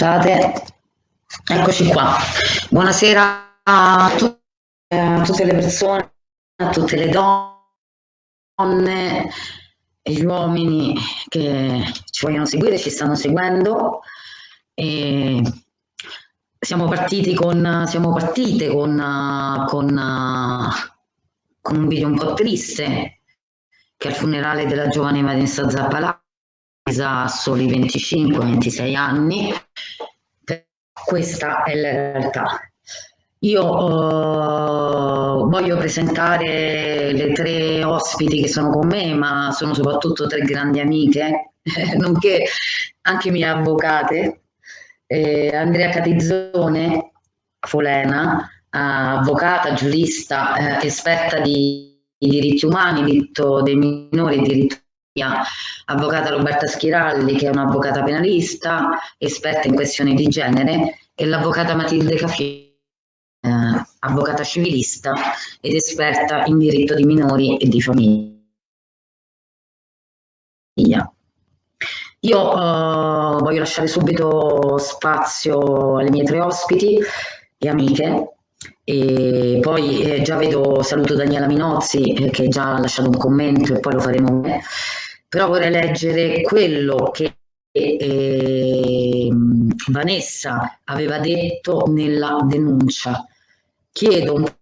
Scusate, eccoci qua. Buonasera a, a tutte le persone, a tutte le donne gli uomini che ci vogliono seguire, ci stanno seguendo. E siamo partiti con, siamo partite con, con, con un video un po' triste che è il funerale della giovane Vanessa Zappalà a soli 25-26 anni, questa è la realtà. Io uh, voglio presentare le tre ospiti che sono con me, ma sono soprattutto tre grandi amiche, nonché anche mie avvocate. Eh, Andrea Catizzone, Folena, avvocata, giurista, eh, esperta di, di diritti umani, diritto dei minori diritto avvocata Roberta Schiralli che è un'avvocata penalista, esperta in questioni di genere e l'avvocata Matilde Caffi, eh, avvocata civilista ed esperta in diritto di minori e di famiglia. Io uh, voglio lasciare subito spazio alle mie tre ospiti e amiche e poi eh, già vedo, saluto Daniela Minozzi eh, che già ha lasciato un commento e poi lo faremo però vorrei leggere quello che eh, Vanessa aveva detto nella denuncia. Chiedo un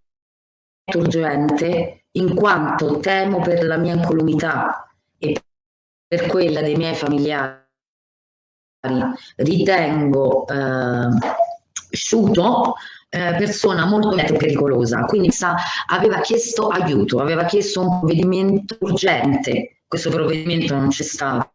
urgente in quanto temo per la mia incolumità e per quella dei miei familiari. Ritengo eh, Sciuto persona molto pericolosa, quindi sa, aveva chiesto aiuto, aveva chiesto un provvedimento urgente questo provvedimento non c'è stato,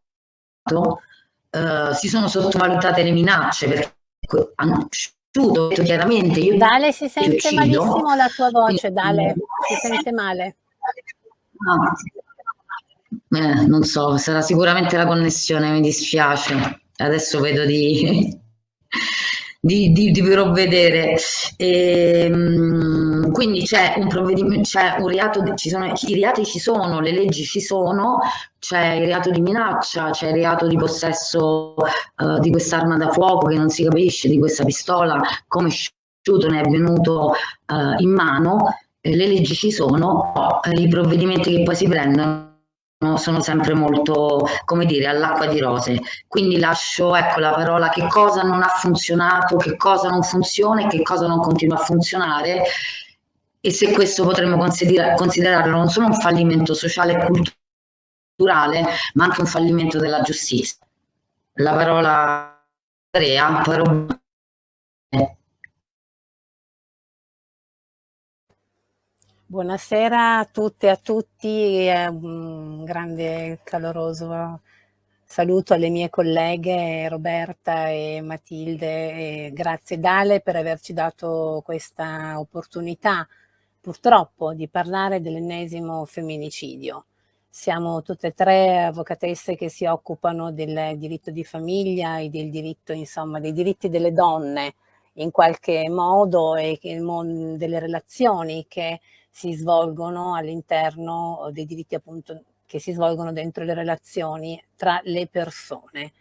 uh, si sono sottovalutate le minacce perché hanno detto chiaramente io Dale si sente uccido. malissimo la tua voce Dale si sente male eh, non so sarà sicuramente la connessione mi dispiace adesso vedo di di, di, di provvedere. E, ehm, quindi c'è un provvedimento, c'è un reato, ci sono, i reati ci sono, le leggi ci sono, c'è il reato di minaccia, c'è il reato di possesso uh, di quest'arma da fuoco che non si capisce, di questa pistola, come sciuto ne è venuto uh, in mano, le leggi ci sono, i provvedimenti che poi si prendono sono sempre molto, come dire, all'acqua di rose. Quindi lascio ecco, la parola che cosa non ha funzionato, che cosa non funziona e che cosa non continua a funzionare e se questo potremmo consider considerarlo non solo un fallimento sociale e culturale, ma anche un fallimento della giustizia. La parola Andrea, però Buonasera a tutte e a tutti, un grande caloroso saluto alle mie colleghe Roberta e Matilde grazie Dale per averci dato questa opportunità purtroppo di parlare dell'ennesimo femminicidio. Siamo tutte e tre avvocatesse che si occupano del diritto di famiglia e del diritto, insomma, dei diritti delle donne in qualche modo e delle relazioni che si svolgono all'interno dei diritti appunto che si svolgono dentro le relazioni tra le persone.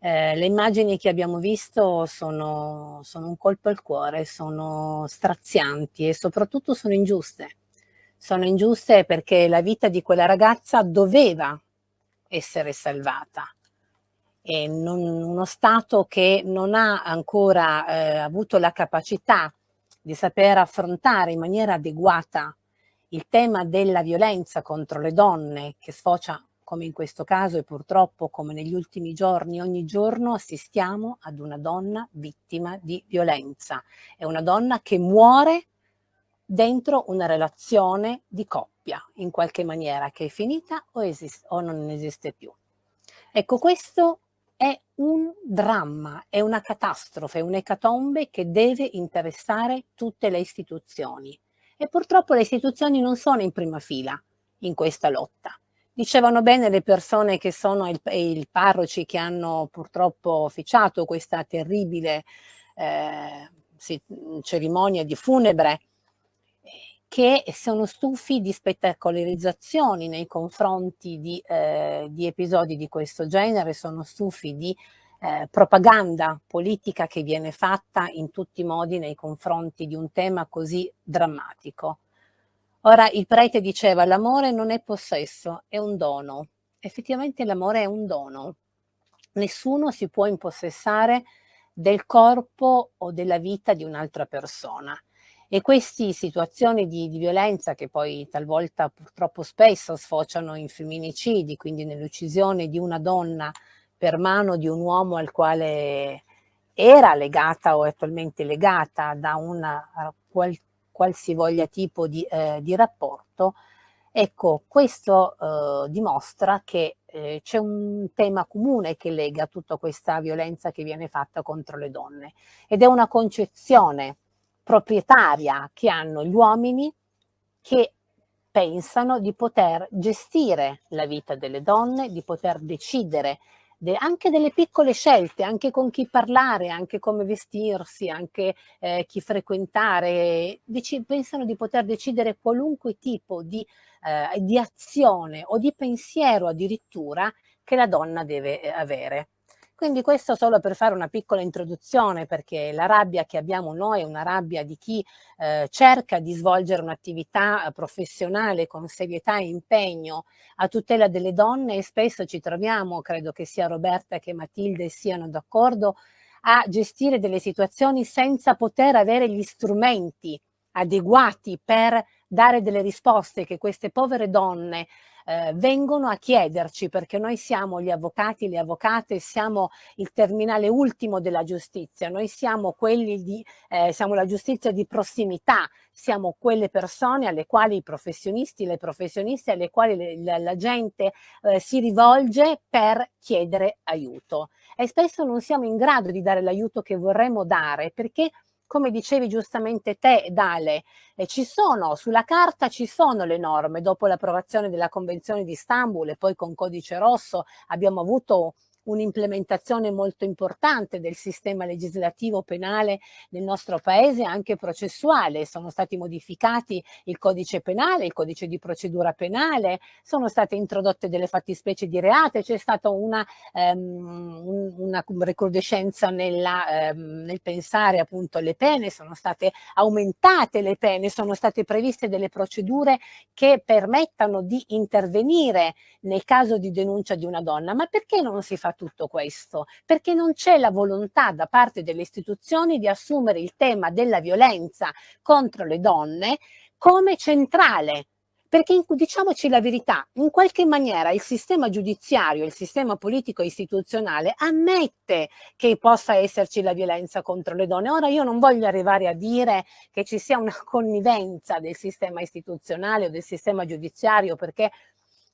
Eh, le immagini che abbiamo visto sono, sono un colpo al cuore, sono strazianti e soprattutto sono ingiuste. Sono ingiuste perché la vita di quella ragazza doveva essere salvata. E non, uno Stato che non ha ancora eh, avuto la capacità di saper affrontare in maniera adeguata il tema della violenza contro le donne che sfocia come in questo caso e purtroppo come negli ultimi giorni, ogni giorno assistiamo ad una donna vittima di violenza. È una donna che muore dentro una relazione di coppia, in qualche maniera, che è finita o, o non esiste più. Ecco, questo è un dramma, è una catastrofe, un'ecatombe che deve interessare tutte le istituzioni. E purtroppo le istituzioni non sono in prima fila in questa lotta. Dicevano bene le persone che sono il, i parroci che hanno purtroppo officiato questa terribile eh, cerimonia di funebre che sono stufi di spettacolarizzazioni nei confronti di, eh, di episodi di questo genere, sono stufi di eh, propaganda politica che viene fatta in tutti i modi nei confronti di un tema così drammatico. Ora il prete diceva l'amore non è possesso, è un dono. Effettivamente l'amore è un dono. Nessuno si può impossessare del corpo o della vita di un'altra persona. E queste situazioni di, di, violenza che poi talvolta purtroppo spesso sfociano in femminicidi, quindi nell'uccisione di una donna per mano di un uomo al quale era legata o attualmente legata da una qual, qualsivoglia tipo di, eh, di rapporto, ecco, questo eh, dimostra che eh, c'è un tema comune che lega tutta questa violenza che viene fatta contro le donne ed è una concezione proprietaria che hanno gli uomini che pensano di poter gestire la vita delle donne, di poter decidere de, anche delle piccole scelte, anche con chi parlare, anche come vestirsi, anche eh, chi frequentare, Deci, pensano di poter decidere qualunque tipo di, eh, di azione o di pensiero addirittura che la donna deve eh, avere. Quindi questo solo per fare una piccola introduzione perché la rabbia che abbiamo noi è una rabbia di chi eh, cerca di svolgere un'attività eh, professionale con serietà e impegno a tutela delle donne e spesso ci troviamo, credo che sia Roberta che Matilde siano d'accordo, a gestire delle situazioni senza poter avere gli strumenti adeguati per dare delle risposte che queste povere donne eh, vengono a chiederci, perché noi siamo gli avvocati, le avvocate, siamo il terminale ultimo della giustizia, noi siamo quelli di, eh, siamo la giustizia di prossimità, siamo quelle persone alle quali i professionisti, le professioniste, alle quali le, la, la, gente eh, si rivolge per chiedere aiuto. E spesso non siamo in grado di dare l'aiuto che vorremmo dare perché come dicevi giustamente te, Dale, eh, ci sono, sulla carta ci sono le norme, dopo l'approvazione della Convenzione di Istanbul e poi con Codice Rosso abbiamo avuto un'implementazione molto importante del sistema legislativo penale nel nostro paese, anche processuale. Sono stati modificati il codice penale, il codice di procedura penale, sono state introdotte delle fattispecie di reate, c'è stata una, um, una recrudescenza nella, um, nel pensare appunto alle pene, sono state aumentate le pene, sono state previste delle procedure che permettano di intervenire nel caso di denuncia di una donna. Ma perché non si fa tutto questo? Perché non c'è la volontà da parte delle istituzioni di assumere il tema della violenza contro le donne come centrale perché diciamoci la verità, in qualche maniera il sistema giudiziario, il sistema politico istituzionale ammette che possa esserci la violenza contro le donne. Ora io non voglio arrivare a dire che ci sia una connivenza del sistema istituzionale o del sistema giudiziario perché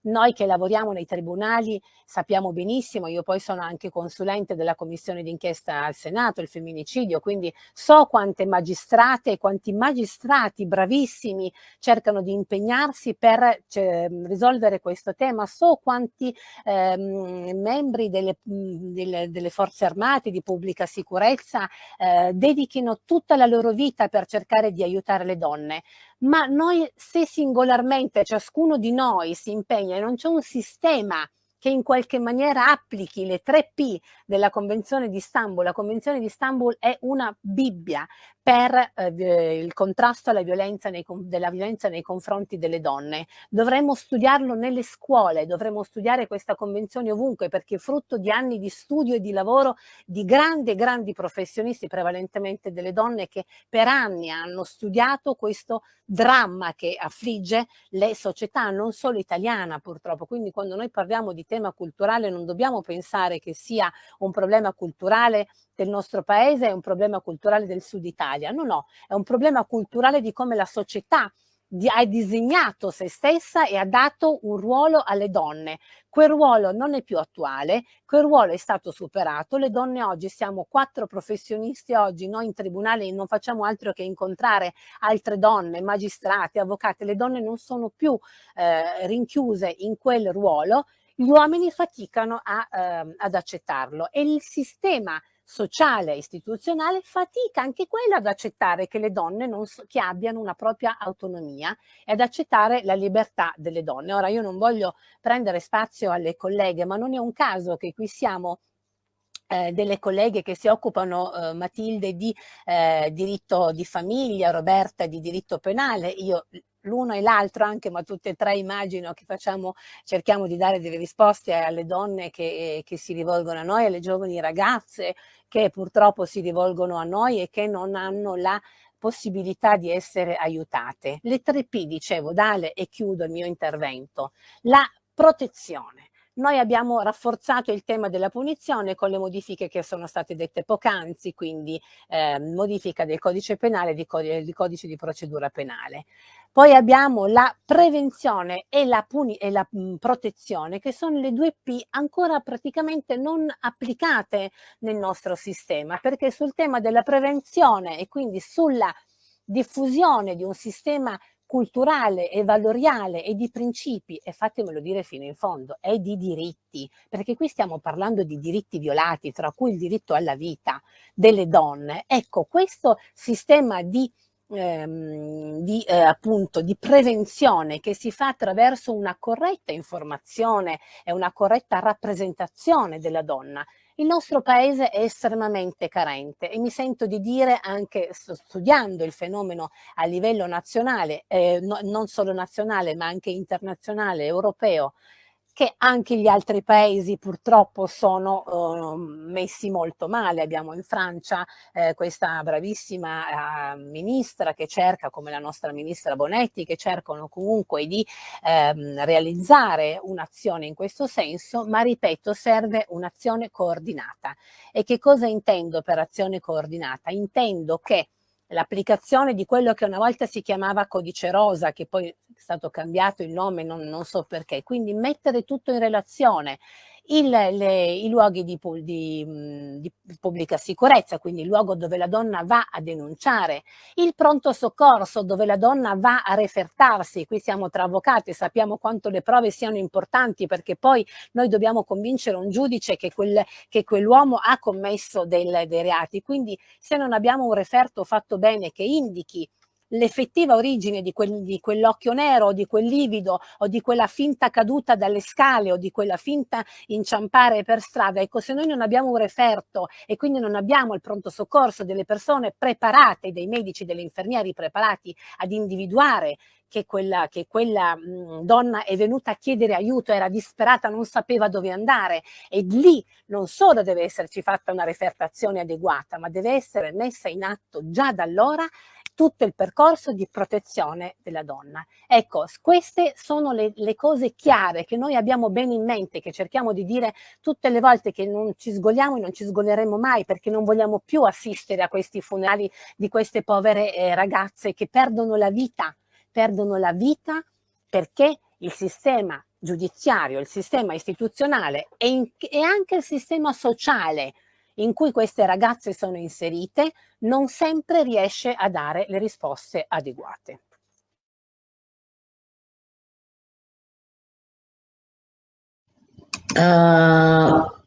noi che lavoriamo nei tribunali sappiamo benissimo, io poi sono anche consulente della commissione d'inchiesta al Senato, il femminicidio, quindi so quante magistrate e quanti magistrati bravissimi cercano di impegnarsi per cioè, risolvere questo tema, so quanti ehm, membri delle, delle, delle, forze armate di pubblica sicurezza eh, dedichino tutta la loro vita per cercare di aiutare le donne ma noi se singolarmente ciascuno di noi si impegna e non c'è un sistema che in qualche maniera applichi le tre P della Convenzione di Istanbul. La Convenzione di Istanbul è una Bibbia per eh, il contrasto alla violenza nei, della violenza nei confronti delle donne. Dovremmo studiarlo nelle scuole, dovremmo studiare questa convenzione ovunque perché è frutto di anni di studio e di lavoro di grandi grandi professionisti, prevalentemente delle donne che per anni hanno studiato questo dramma che affligge le società, non solo italiana purtroppo. Quindi quando noi parliamo di tema culturale non dobbiamo pensare che sia un problema culturale del nostro paese, è un problema culturale del sud Italia. No, no, è un problema culturale di come la società ha disegnato se stessa e ha dato un ruolo alle donne. Quel ruolo non è più attuale, quel ruolo è stato superato, le donne oggi siamo quattro professionisti oggi, noi in tribunale non facciamo altro che incontrare altre donne, magistrati, avvocate, le donne non sono più eh, rinchiuse in quel ruolo, gli uomini faticano a, eh, ad accettarlo e il sistema sociale e istituzionale fatica anche quella ad accettare che le donne non so, che abbiano una propria autonomia e ad accettare la libertà delle donne. Ora io non voglio prendere spazio alle colleghe, ma non è un caso che qui siamo eh, delle colleghe che si occupano, eh, Matilde, di eh, diritto di famiglia, Roberta di diritto penale, io l'uno e l'altro anche, ma tutte e tre immagino che facciamo, cerchiamo di dare delle risposte alle donne che, che si rivolgono a noi, alle giovani ragazze che purtroppo si rivolgono a noi e che non hanno la possibilità di essere aiutate. Le tre P, dicevo, Dale, e chiudo il mio intervento. La protezione. Noi abbiamo rafforzato il tema della punizione con le modifiche che sono state dette poc'anzi, quindi eh, modifica del codice penale e di, di codice di procedura penale. Poi abbiamo la prevenzione e la, e la mh, protezione, che sono le due P ancora praticamente non applicate nel nostro sistema, perché sul tema della prevenzione e quindi sulla diffusione di un sistema culturale e valoriale e di principi, e fatemelo dire fino in fondo, è di diritti, perché qui stiamo parlando di diritti violati, tra cui il diritto alla vita delle donne. Ecco, questo sistema di ehm, di, eh, appunto, di prevenzione che si fa attraverso una corretta informazione e una corretta rappresentazione della donna il nostro paese è estremamente carente e mi sento di dire anche studiando il fenomeno a livello nazionale, eh, no, non solo nazionale ma anche internazionale, europeo, che anche gli altri paesi purtroppo sono uh, messi molto male. Abbiamo in Francia eh, questa bravissima uh, ministra che cerca, come la nostra ministra Bonetti, che cercano comunque di ehm, realizzare un'azione in questo senso, ma ripeto, serve un'azione coordinata. E che cosa intendo per azione coordinata? Intendo che l'applicazione di quello che una volta si chiamava codice rosa, che poi è stato cambiato il nome, non, non so perché, quindi mettere tutto in relazione il, le, i luoghi di, di, di, pubblica sicurezza, quindi il luogo dove la donna va a denunciare, il pronto soccorso dove la donna va a refertarsi, qui siamo tra avvocati, sappiamo quanto le prove siano importanti perché poi noi dobbiamo convincere un giudice che, quel, che quell'uomo ha commesso del, dei reati, quindi se non abbiamo un referto fatto bene che indichi l'effettiva origine di, quel, di quell'occhio nero di quel livido o di quella finta caduta dalle scale o di quella finta inciampare per strada. Ecco, se noi non abbiamo un referto e quindi non abbiamo il pronto soccorso delle persone preparate, dei medici, degli infermieri preparati ad individuare che quella, che quella mh, donna è venuta a chiedere aiuto, era disperata, non sapeva dove andare e lì non solo deve esserci fatta una refertazione adeguata, ma deve essere messa in atto già da allora tutto il percorso di protezione della donna. Ecco, queste sono le, le, cose chiare che noi abbiamo bene in mente, che cerchiamo di dire tutte le volte che non ci sgoliamo e non ci sgoleremo mai perché non vogliamo più assistere a questi funerali di queste povere eh, ragazze che perdono la vita, perdono la vita perché il sistema giudiziario, il sistema istituzionale e, in, e anche il sistema sociale in cui queste ragazze sono inserite non sempre riesce a dare le risposte adeguate. Uh,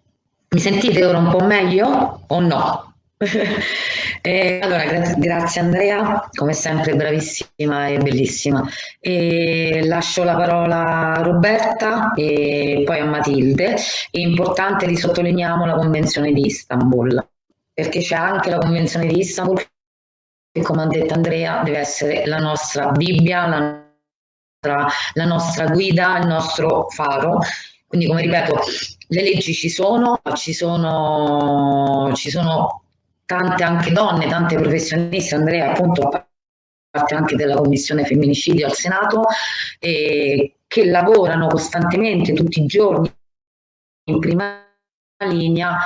mi sentite ora un po' meglio o no? Eh, allora, gra grazie Andrea, come sempre bravissima e bellissima. E lascio la parola a Roberta e poi a Matilde. È importante che sottolineiamo la Convenzione di Istanbul, perché c'è anche la Convenzione di Istanbul che, come ha detto Andrea, deve essere la nostra Bibbia, la nostra, la nostra guida, il nostro faro. Quindi, come ripeto, le leggi ci sono, ci sono, ci sono tante anche donne, tante professioniste, Andrea appunto parte anche della commissione femminicidio al Senato, eh, che lavorano costantemente tutti i giorni in prima linea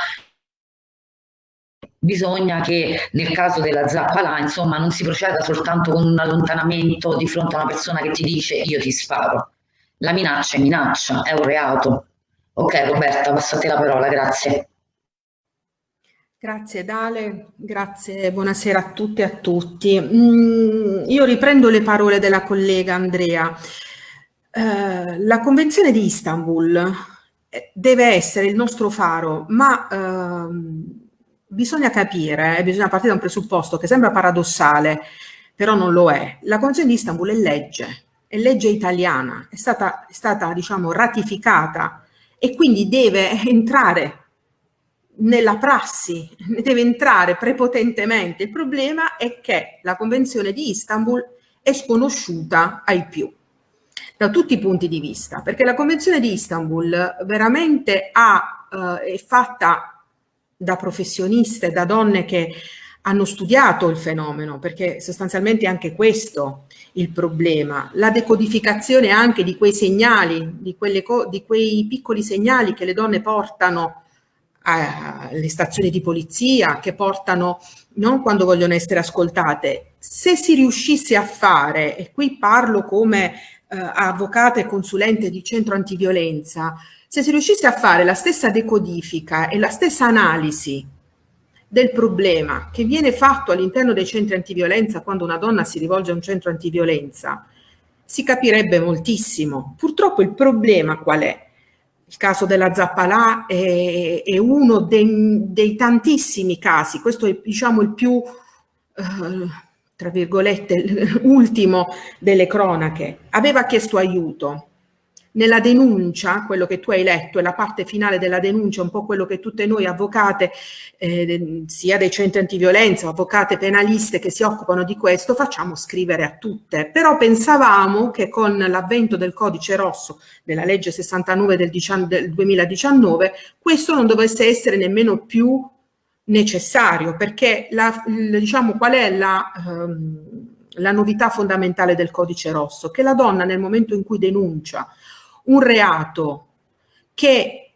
bisogna che nel caso della zappa insomma, non si proceda soltanto con un allontanamento di fronte a una persona che ti dice io ti sparo. La minaccia è minaccia, è un reato. Ok Roberta, passo a te la parola, grazie. Grazie Dale, grazie, buonasera a tutte e a tutti. Mm, io riprendo le parole della collega Andrea. Eh, la Convenzione di Istanbul eh, deve essere il nostro faro, ma eh, bisogna capire, eh, bisogna partire da un presupposto che sembra paradossale, però non lo è. La Convenzione di Istanbul è legge, è legge italiana, è stata, è stata diciamo, ratificata e quindi deve entrare nella prassi, deve entrare prepotentemente. Il problema è che la Convenzione di Istanbul è sconosciuta ai più da tutti i punti di vista, perché la Convenzione di Istanbul veramente ha, eh, è fatta da professioniste, da donne che hanno studiato il fenomeno, perché sostanzialmente è anche questo il problema, la decodificazione anche di quei segnali, di, di quei piccoli segnali che le donne portano alle stazioni di polizia, che portano non quando vogliono essere ascoltate. Se si riuscisse a fare, e qui parlo come eh, avvocata e consulente di centro antiviolenza, se si riuscisse a fare la stessa decodifica e la stessa analisi del problema che viene fatto all'interno dei centri antiviolenza quando una donna si rivolge a un centro antiviolenza, si capirebbe moltissimo. Purtroppo il problema qual è? Il caso della Zappalà è, è uno dei, dei, tantissimi casi, questo è diciamo il più... Eh, tra virgolette, ultimo delle cronache, aveva chiesto aiuto. Nella denuncia, quello che tu hai letto è la parte finale della denuncia, un po' quello che tutte noi avvocate, eh, sia dei centri antiviolenza, avvocate penaliste che si occupano di questo, facciamo scrivere a tutte. Però pensavamo che con l'avvento del codice rosso della legge 69 del, del 2019, questo non dovesse essere nemmeno più necessario perché la, diciamo qual è la, um, la novità fondamentale del codice rosso? Che la donna nel momento in cui denuncia un reato che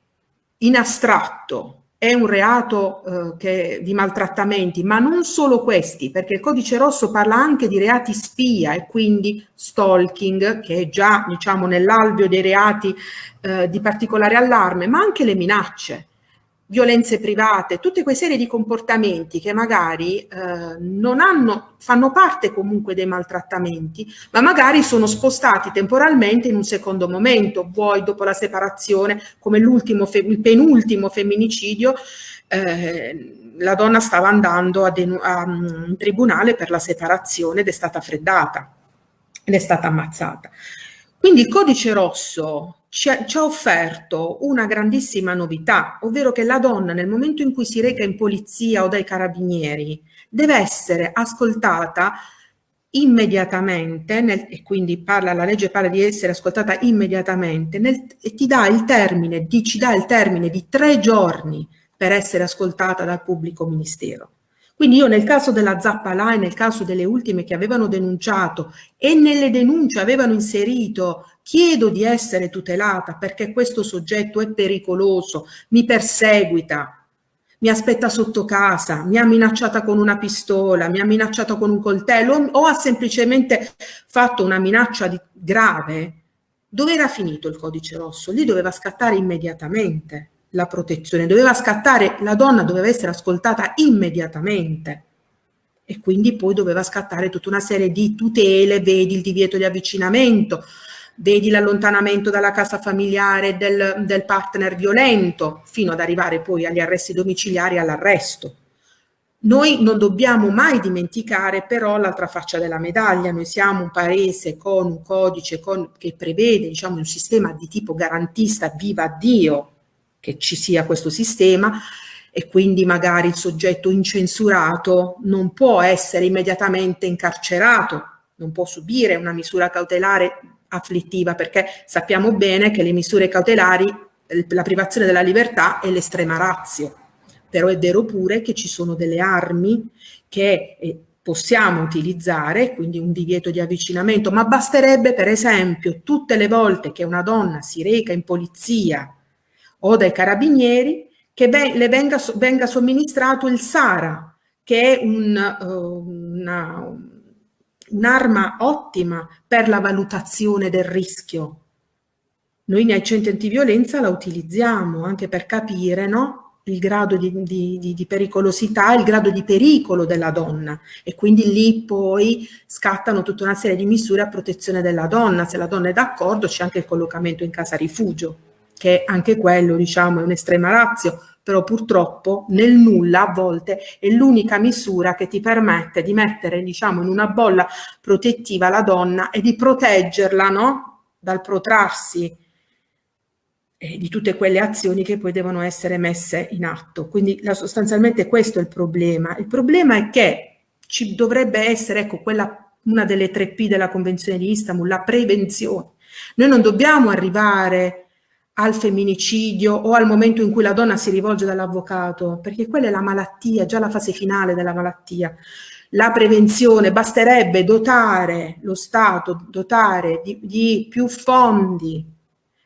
in astratto è un reato eh, che, di maltrattamenti, ma non solo questi, perché il codice rosso parla anche di reati spia e quindi stalking, che è già diciamo nell'alveo dei reati eh, di particolare allarme, ma anche le minacce violenze private, tutte quelle serie di comportamenti che magari eh, non hanno, fanno parte comunque dei maltrattamenti, ma magari sono spostati temporalmente in un secondo momento, vuoi dopo la separazione, come l'ultimo, il penultimo femminicidio, eh, la donna stava andando a, a un tribunale per la separazione ed è stata freddata ed è stata ammazzata. Quindi il codice rosso ci ha, ci ha, offerto una grandissima novità, ovvero che la donna nel momento in cui si reca in polizia o dai carabinieri deve essere ascoltata immediatamente, nel, e quindi parla, la legge parla di essere ascoltata immediatamente, nel, e ti dà il termine, di, ci dà il termine di tre giorni per essere ascoltata dal pubblico ministero. Quindi io nel caso della Zappalà e nel caso delle ultime che avevano denunciato e nelle denunce avevano inserito chiedo di essere tutelata perché questo soggetto è pericoloso, mi perseguita, mi aspetta sotto casa, mi ha minacciata con una pistola, mi ha minacciato con un coltello o ha semplicemente fatto una minaccia di, grave, dove era finito il codice rosso? Lì doveva scattare immediatamente la protezione, doveva scattare, la donna doveva essere ascoltata immediatamente e quindi poi doveva scattare tutta una serie di tutele, vedi il divieto di avvicinamento, vedi l'allontanamento dalla casa familiare del, del partner violento, fino ad arrivare poi agli arresti domiciliari e all'arresto. Noi non dobbiamo mai dimenticare però l'altra faccia della medaglia, noi siamo un paese con un codice con, che prevede diciamo, un sistema di tipo garantista, viva Dio, che ci sia questo sistema e quindi magari il soggetto incensurato non può essere immediatamente incarcerato, non può subire una misura cautelare afflittiva perché sappiamo bene che le misure cautelari, la privazione della libertà è l'estrema razio, però è vero pure che ci sono delle armi che eh, possiamo utilizzare, quindi un divieto di avvicinamento, ma basterebbe per esempio tutte le volte che una donna si reca in polizia o dai carabinieri che le venga, venga somministrato il SARA, che è un, uh, una, un'arma ottima per la valutazione del rischio. Noi nei centri antiviolenza la utilizziamo anche per capire no? il grado di, di, di, pericolosità, il grado di pericolo della donna e quindi lì poi scattano tutta una serie di misure a protezione della donna. Se la donna è d'accordo c'è anche il collocamento in casa rifugio che anche quello diciamo è un'estrema razio, però purtroppo nel nulla a volte è l'unica misura che ti permette di mettere diciamo in una bolla protettiva la donna e di proteggerla no? dal protrarsi eh, di tutte quelle azioni che poi devono essere messe in atto. Quindi la, sostanzialmente questo è il problema. Il problema è che ci dovrebbe essere, ecco, quella, una delle tre P della Convenzione di Istanbul, la prevenzione. Noi non dobbiamo arrivare al femminicidio o al momento in cui la donna si rivolge dall'avvocato, perché quella è la malattia, già la fase finale della malattia. La prevenzione, basterebbe dotare lo Stato, dotare di, di più fondi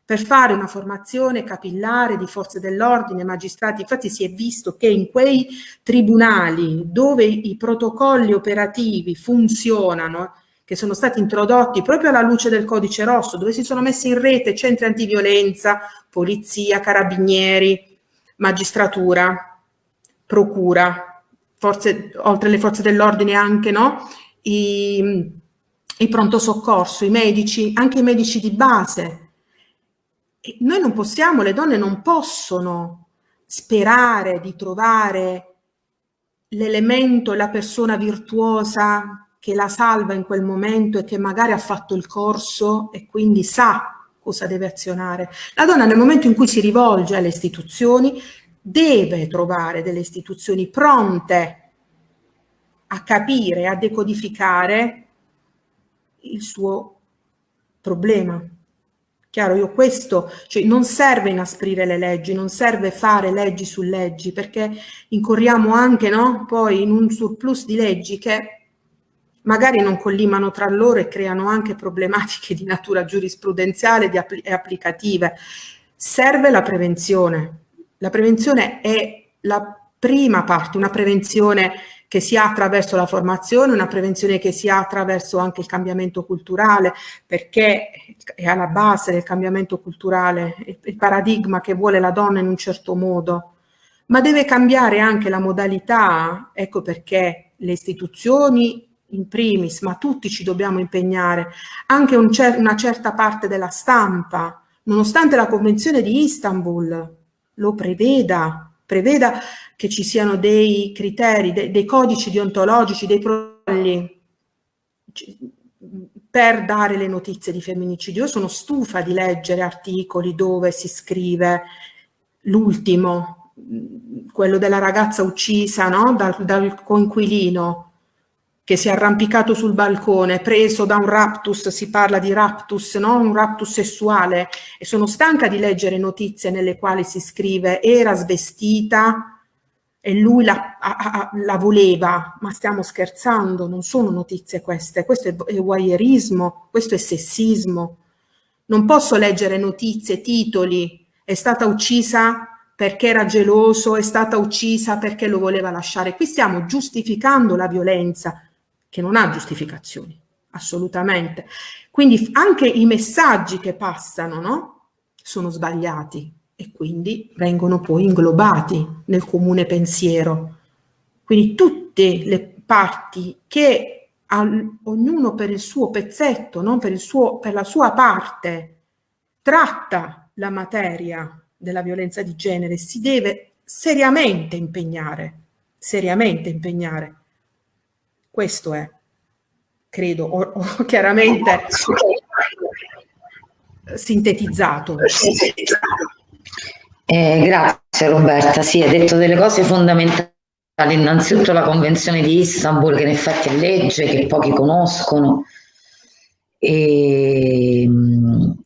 per fare una formazione capillare di forze dell'ordine, magistrati. Infatti si è visto che in quei tribunali dove i protocolli operativi funzionano, che sono stati introdotti proprio alla luce del codice rosso, dove si sono messi in rete centri antiviolenza, polizia, carabinieri, magistratura, procura, forze, oltre alle forze dell'ordine anche no? I, i pronto soccorso, i medici, anche i medici di base. E noi non possiamo, le donne non possono sperare di trovare l'elemento, la persona virtuosa che la salva in quel momento e che magari ha fatto il corso e quindi sa cosa deve azionare. La donna nel momento in cui si rivolge alle istituzioni deve trovare delle istituzioni pronte a capire, a decodificare il suo problema. Chiaro, io questo, cioè non serve inasprire le leggi, non serve fare leggi su leggi, perché incorriamo anche no, poi in un surplus di leggi che magari non collimano tra loro e creano anche problematiche di natura giurisprudenziale e applicative. Serve la prevenzione. La prevenzione è la prima parte, una prevenzione che si ha attraverso la formazione, una prevenzione che si ha attraverso anche il cambiamento culturale, perché è alla base del cambiamento culturale il paradigma che vuole la donna in un certo modo, ma deve cambiare anche la modalità, ecco perché le istituzioni in primis, ma tutti ci dobbiamo impegnare, anche un cer una certa parte della stampa, nonostante la Convenzione di Istanbul lo preveda, preveda che ci siano dei criteri, de dei codici deontologici, dei protocolli per dare le notizie di femminicidio. Io sono stufa di leggere articoli dove si scrive l'ultimo, quello della ragazza uccisa no? dal, dal coinquilino, che si è arrampicato sul balcone, preso da un raptus, si parla di raptus, no? un raptus sessuale, e sono stanca di leggere notizie nelle quali si scrive era svestita e lui la, a, a, la voleva, ma stiamo scherzando, non sono notizie queste, questo è, è voyeurismo, questo è sessismo. Non posso leggere notizie, titoli, è stata uccisa perché era geloso, è stata uccisa perché lo voleva lasciare. Qui stiamo giustificando la violenza, che non ha giustificazioni, assolutamente. Quindi anche i messaggi che passano no? sono sbagliati e quindi vengono poi inglobati nel comune pensiero. Quindi tutte le parti che ognuno per il suo pezzetto, non per, il suo, per la sua parte, tratta la materia della violenza di genere, si deve seriamente impegnare, seriamente impegnare questo è, credo, ho, ho chiaramente sintetizzato. Eh, grazie Roberta, sì, hai detto delle cose fondamentali. Innanzitutto la Convenzione di Istanbul, che in effetti è legge, che pochi conoscono, e,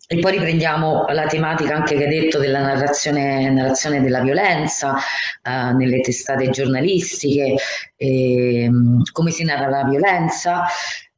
e, poi riprendiamo la tematica anche che hai detto della narrazione, narrazione della violenza uh, nelle testate giornalistiche, e, come si narra la violenza,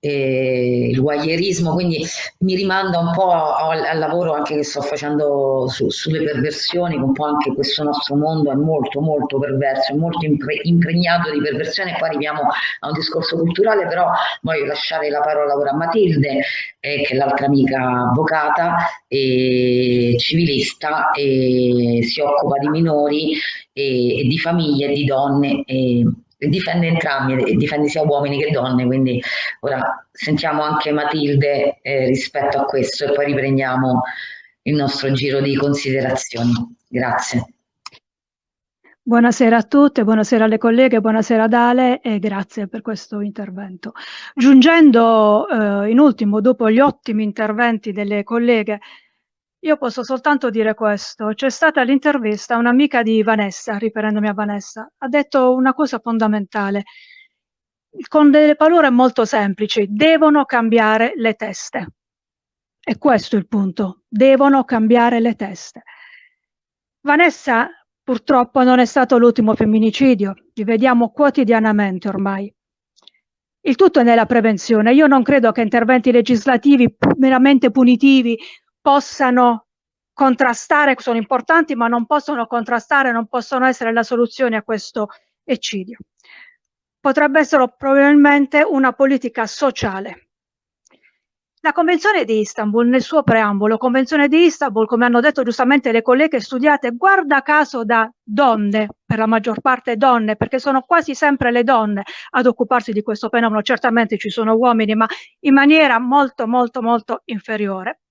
eh, il voyeurismo, quindi mi rimanda un po' al, al lavoro anche che sto facendo su, sulle perversioni, un po' anche questo nostro mondo è molto molto perverso, è molto impre, impregnato di perversione, poi arriviamo a un discorso culturale, però voglio lasciare la parola ora a Matilde, eh, che è l'altra amica avvocata e civilista e si occupa di minori e, e di famiglie di donne. E, difende entrambi, difende sia uomini che donne, quindi ora sentiamo anche Matilde eh, rispetto a questo e poi riprendiamo il nostro giro di considerazioni. Grazie. Buonasera a tutte, buonasera alle colleghe, buonasera ad Ale e grazie per questo intervento. Giungendo eh, in ultimo, dopo gli ottimi interventi delle colleghe, io posso soltanto dire questo. C'è stata l'intervista, un'amica di Vanessa, riferendomi a Vanessa, ha detto una cosa fondamentale, con delle parole molto semplici, devono cambiare le teste. E questo è il punto, devono cambiare le teste. Vanessa purtroppo non è stato l'ultimo femminicidio, li vediamo quotidianamente ormai. Il tutto è nella prevenzione. Io non credo che interventi legislativi meramente punitivi possano contrastare, sono importanti, ma non possono contrastare, non possono essere la soluzione a questo eccidio. Potrebbe essere probabilmente una politica sociale. La Convenzione di Istanbul, nel suo preambolo, Convenzione di Istanbul, come hanno detto giustamente le colleghe studiate, guarda caso da donne, per la maggior parte donne, perché sono quasi sempre le donne ad occuparsi di questo fenomeno, certamente ci sono uomini, ma in maniera molto, molto, molto inferiore.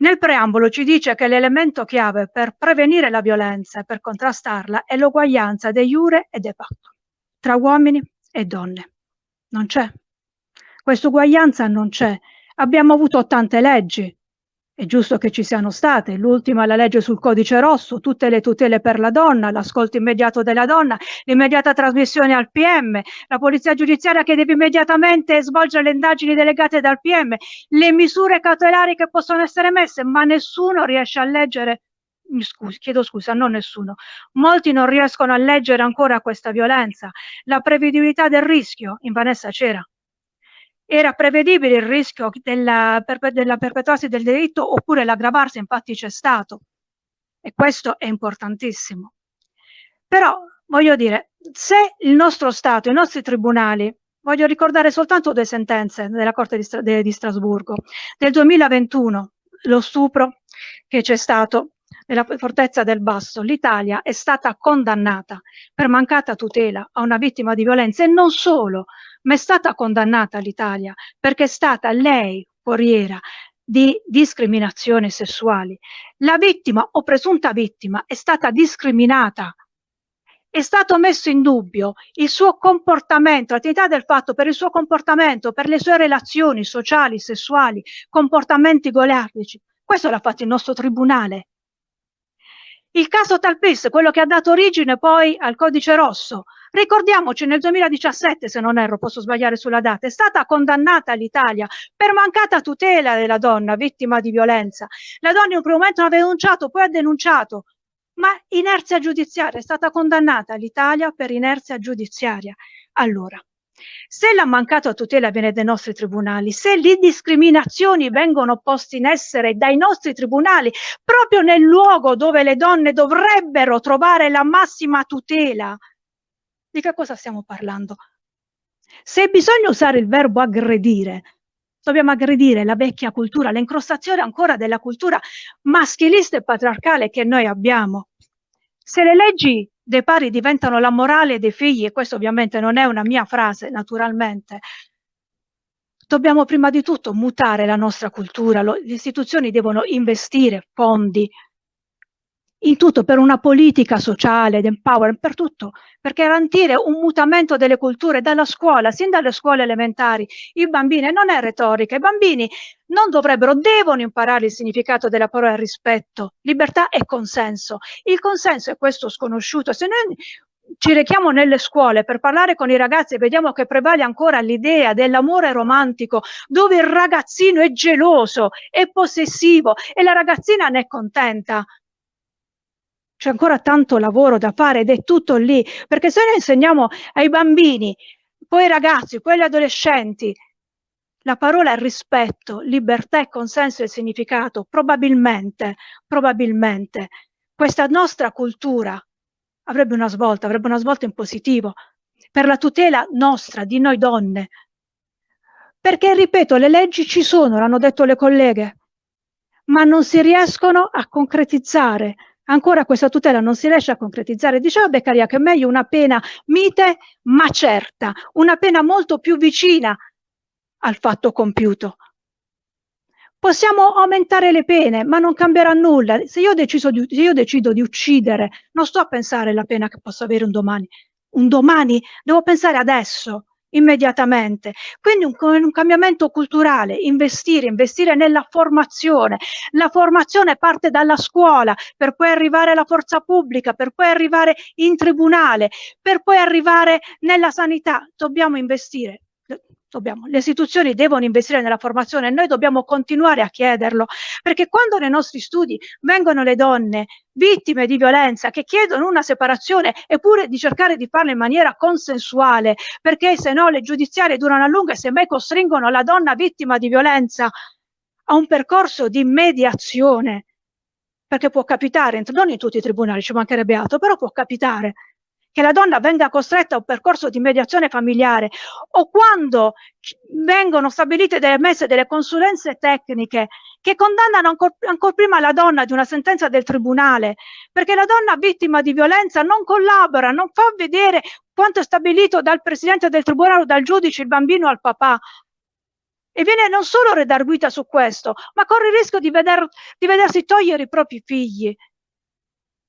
Nel preambolo ci dice che l'elemento chiave per prevenire la violenza e per contrastarla è l'uguaglianza de jure e de facto, tra uomini e donne. Non c'è. Questa uguaglianza non c'è. Abbiamo avuto tante leggi, è giusto che ci siano state, l'ultima la legge sul codice rosso, tutte le tutele per la donna, l'ascolto immediato della donna, l'immediata trasmissione al PM, la polizia giudiziaria che deve immediatamente svolgere le indagini delegate dal PM, le misure cautelari che possono essere messe, ma nessuno riesce a leggere Scusi, chiedo scusa, non nessuno. Molti non riescono a leggere ancora questa violenza. La prevedibilità del rischio, in Vanessa c'era, era prevedibile il rischio della, della perpetuarsi del delitto oppure l'aggravarsi, infatti c'è stato. E questo è importantissimo. Però, voglio dire, se il nostro Stato, i nostri tribunali, voglio ricordare soltanto due sentenze della Corte di, Stra di Strasburgo, del 2021, lo stupro che c'è stato nella fortezza del Basso, l'Italia è stata condannata per mancata tutela a una vittima di violenza e non solo, ma è stata condannata l'Italia perché è stata lei foriera di discriminazioni sessuali. La vittima o presunta vittima è stata discriminata è stato messo in dubbio il suo comportamento, l'attività del fatto per il suo comportamento, per le sue relazioni sociali, sessuali, comportamenti goliardici. Questo l'ha fatto il nostro tribunale. Il caso Talpis, quello che ha dato origine poi al codice rosso, ricordiamoci nel 2017, se non erro, posso sbagliare sulla data, è stata condannata l'Italia per mancata tutela della donna vittima di violenza. La donna in un primo momento non aveva denunciato, poi ha denunciato, ma inerzia giudiziaria, è stata condannata l'Italia per inerzia giudiziaria. Allora, se la mancata tutela viene dai nostri tribunali, se le discriminazioni vengono poste in essere dai nostri tribunali, proprio nel luogo dove le donne dovrebbero trovare la massima tutela, di che cosa stiamo parlando? Se bisogna usare il verbo aggredire, dobbiamo aggredire la vecchia cultura, l'incrostazione ancora della cultura maschilista e patriarcale che noi abbiamo. Se le leggi dei pari diventano la morale dei figli, e questo ovviamente non è una mia frase, naturalmente, dobbiamo prima di tutto mutare la nostra cultura, le istituzioni devono investire fondi in tutto per una politica sociale, di empowerment, per tutto, per garantire un mutamento delle culture dalla scuola, sin dalle scuole elementari. I bambini, non è retorica, i bambini non dovrebbero, devono imparare il significato della parola rispetto, libertà e consenso. Il consenso è questo sconosciuto. Se noi ci rechiamo nelle scuole per parlare con i ragazzi e vediamo che prevale ancora l'idea dell'amore romantico, dove il ragazzino è geloso, è possessivo e la ragazzina ne è contenta, c'è ancora tanto lavoro da fare ed è tutto lì, perché se noi insegniamo ai bambini, poi ai ragazzi, poi agli adolescenti, la parola rispetto, libertà e consenso e significato, probabilmente, probabilmente, questa nostra cultura avrebbe una svolta, avrebbe una svolta in positivo, per la tutela nostra, di noi donne. Perché, ripeto, le leggi ci sono, l'hanno detto le colleghe, ma non si riescono a concretizzare, ancora questa tutela non si riesce a concretizzare. Diceva Beccaria che è meglio una pena mite ma certa, una pena molto più vicina al fatto compiuto. Possiamo aumentare le pene, ma non cambierà nulla. Se io, di, se io decido di uccidere, non sto a pensare alla pena che posso avere un domani. Un domani devo pensare adesso. Immediatamente. Quindi un, un, cambiamento culturale, investire, investire nella formazione. La formazione parte dalla scuola per poi arrivare alla forza pubblica, per poi arrivare in tribunale, per poi arrivare nella sanità. Dobbiamo investire dobbiamo, le istituzioni devono investire nella formazione e noi dobbiamo continuare a chiederlo, perché quando nei nostri studi vengono le donne vittime di violenza che chiedono una separazione eppure di cercare di farlo in maniera consensuale, perché se no le giudiziarie durano a lungo e semmai costringono la donna vittima di violenza a un percorso di mediazione, perché può capitare, non in tutti i tribunali ci mancherebbe altro, però può capitare che la donna venga costretta a un percorso di mediazione familiare o quando vengono stabilite delle messe delle consulenze tecniche che condannano ancora ancor prima la donna di una sentenza del tribunale, perché la donna vittima di violenza non collabora, non fa vedere quanto è stabilito dal presidente del tribunale o dal giudice il bambino al papà. E viene non solo redarguita su questo, ma corre il rischio di, veder, di vedersi togliere i propri figli.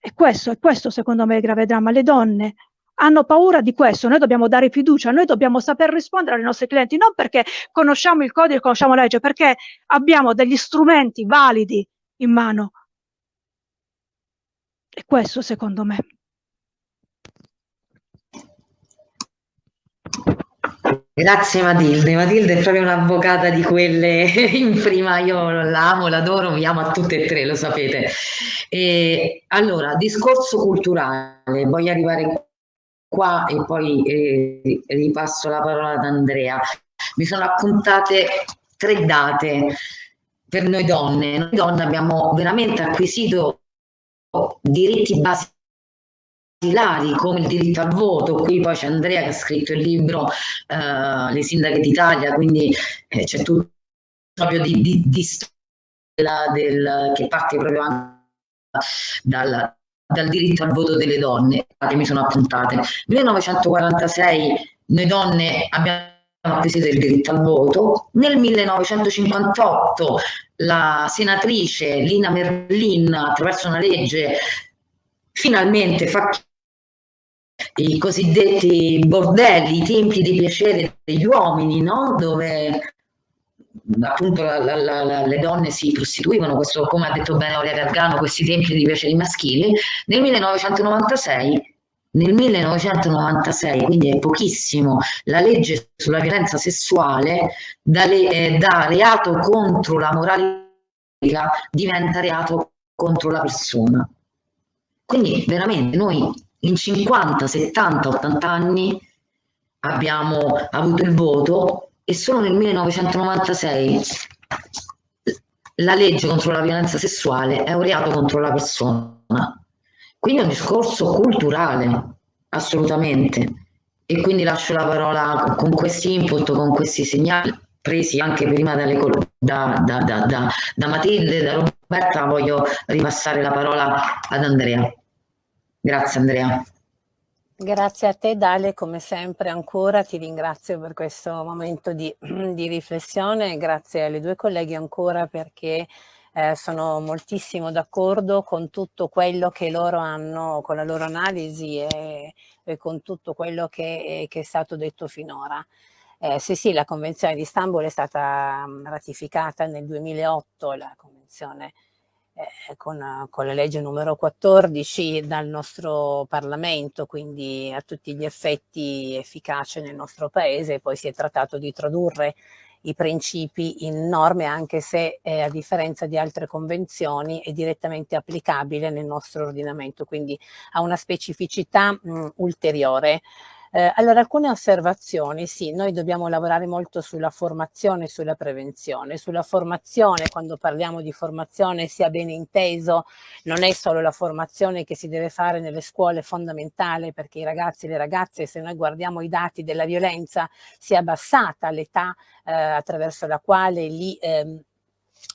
E questo, è questo secondo me il grave dramma. Le donne hanno paura di questo, noi dobbiamo dare fiducia, noi dobbiamo saper rispondere ai nostri clienti, non perché conosciamo il codice, conosciamo la legge, perché abbiamo degli strumenti validi in mano. E questo secondo me. Grazie Matilde, Matilde è proprio un'avvocata di quelle in prima, io l'amo, l'adoro, vi amo a tutte e tre, lo sapete. E, allora, discorso culturale, voglio arrivare qua e poi eh, ripasso la parola ad Andrea. Mi sono appuntate tre date per noi donne. Noi donne abbiamo veramente acquisito diritti basici basilari come il diritto al voto, qui poi c'è Andrea che ha scritto il libro uh, Le sindache d'Italia, quindi eh, c'è tutto proprio di, di, di storia del, che parte proprio anche dal, dal diritto al voto delle donne, che mi sono appuntate. 1946 noi donne abbiamo acquisito il diritto al voto, nel 1958 la senatrice Lina Merlin attraverso una legge finalmente fa i cosiddetti bordelli, i templi di piacere degli uomini, no? dove appunto la, la, la, le donne si prostituivano, questo, come ha detto bene Aurea Gargano, questi templi di piaceri maschili, nel 1996 nel 1996, quindi è pochissimo, la legge sulla violenza sessuale da, le, eh, da reato contro la moralità diventa reato contro la persona. Quindi veramente noi in 50, 70, 80 anni abbiamo avuto il voto e solo nel 1996 la legge contro la violenza sessuale è un reato contro la persona. Quindi è un discorso culturale, assolutamente. E quindi lascio la parola con questi input, con questi segnali presi anche prima dalle, da, da, da, da Matilde, da Roberta, voglio ripassare la parola ad Andrea. Grazie Andrea. Grazie a te Dale, come sempre ancora ti ringrazio per questo momento di, di riflessione, grazie alle due colleghe ancora perché eh, sono moltissimo d'accordo con tutto quello che loro hanno, con la loro analisi e, e con tutto quello che, che, è stato detto finora. Eh, sì, sì, la Convenzione di Istanbul è stata ratificata nel 2008, la Convenzione eh, con, con, la legge numero 14 dal nostro Parlamento, quindi a tutti gli effetti efficace nel nostro Paese, poi si è trattato di tradurre i principi in norme anche se eh, a differenza di altre convenzioni è direttamente applicabile nel nostro ordinamento, quindi ha una specificità mh, ulteriore. Eh, allora, alcune osservazioni, sì, noi dobbiamo lavorare molto sulla formazione e sulla prevenzione. Sulla formazione, quando parliamo di formazione, sia ben inteso, non è solo la formazione che si deve fare nelle scuole fondamentali, perché i ragazzi e le ragazze, se noi guardiamo i dati della violenza, si è abbassata l'età eh, attraverso la quale li... Ehm,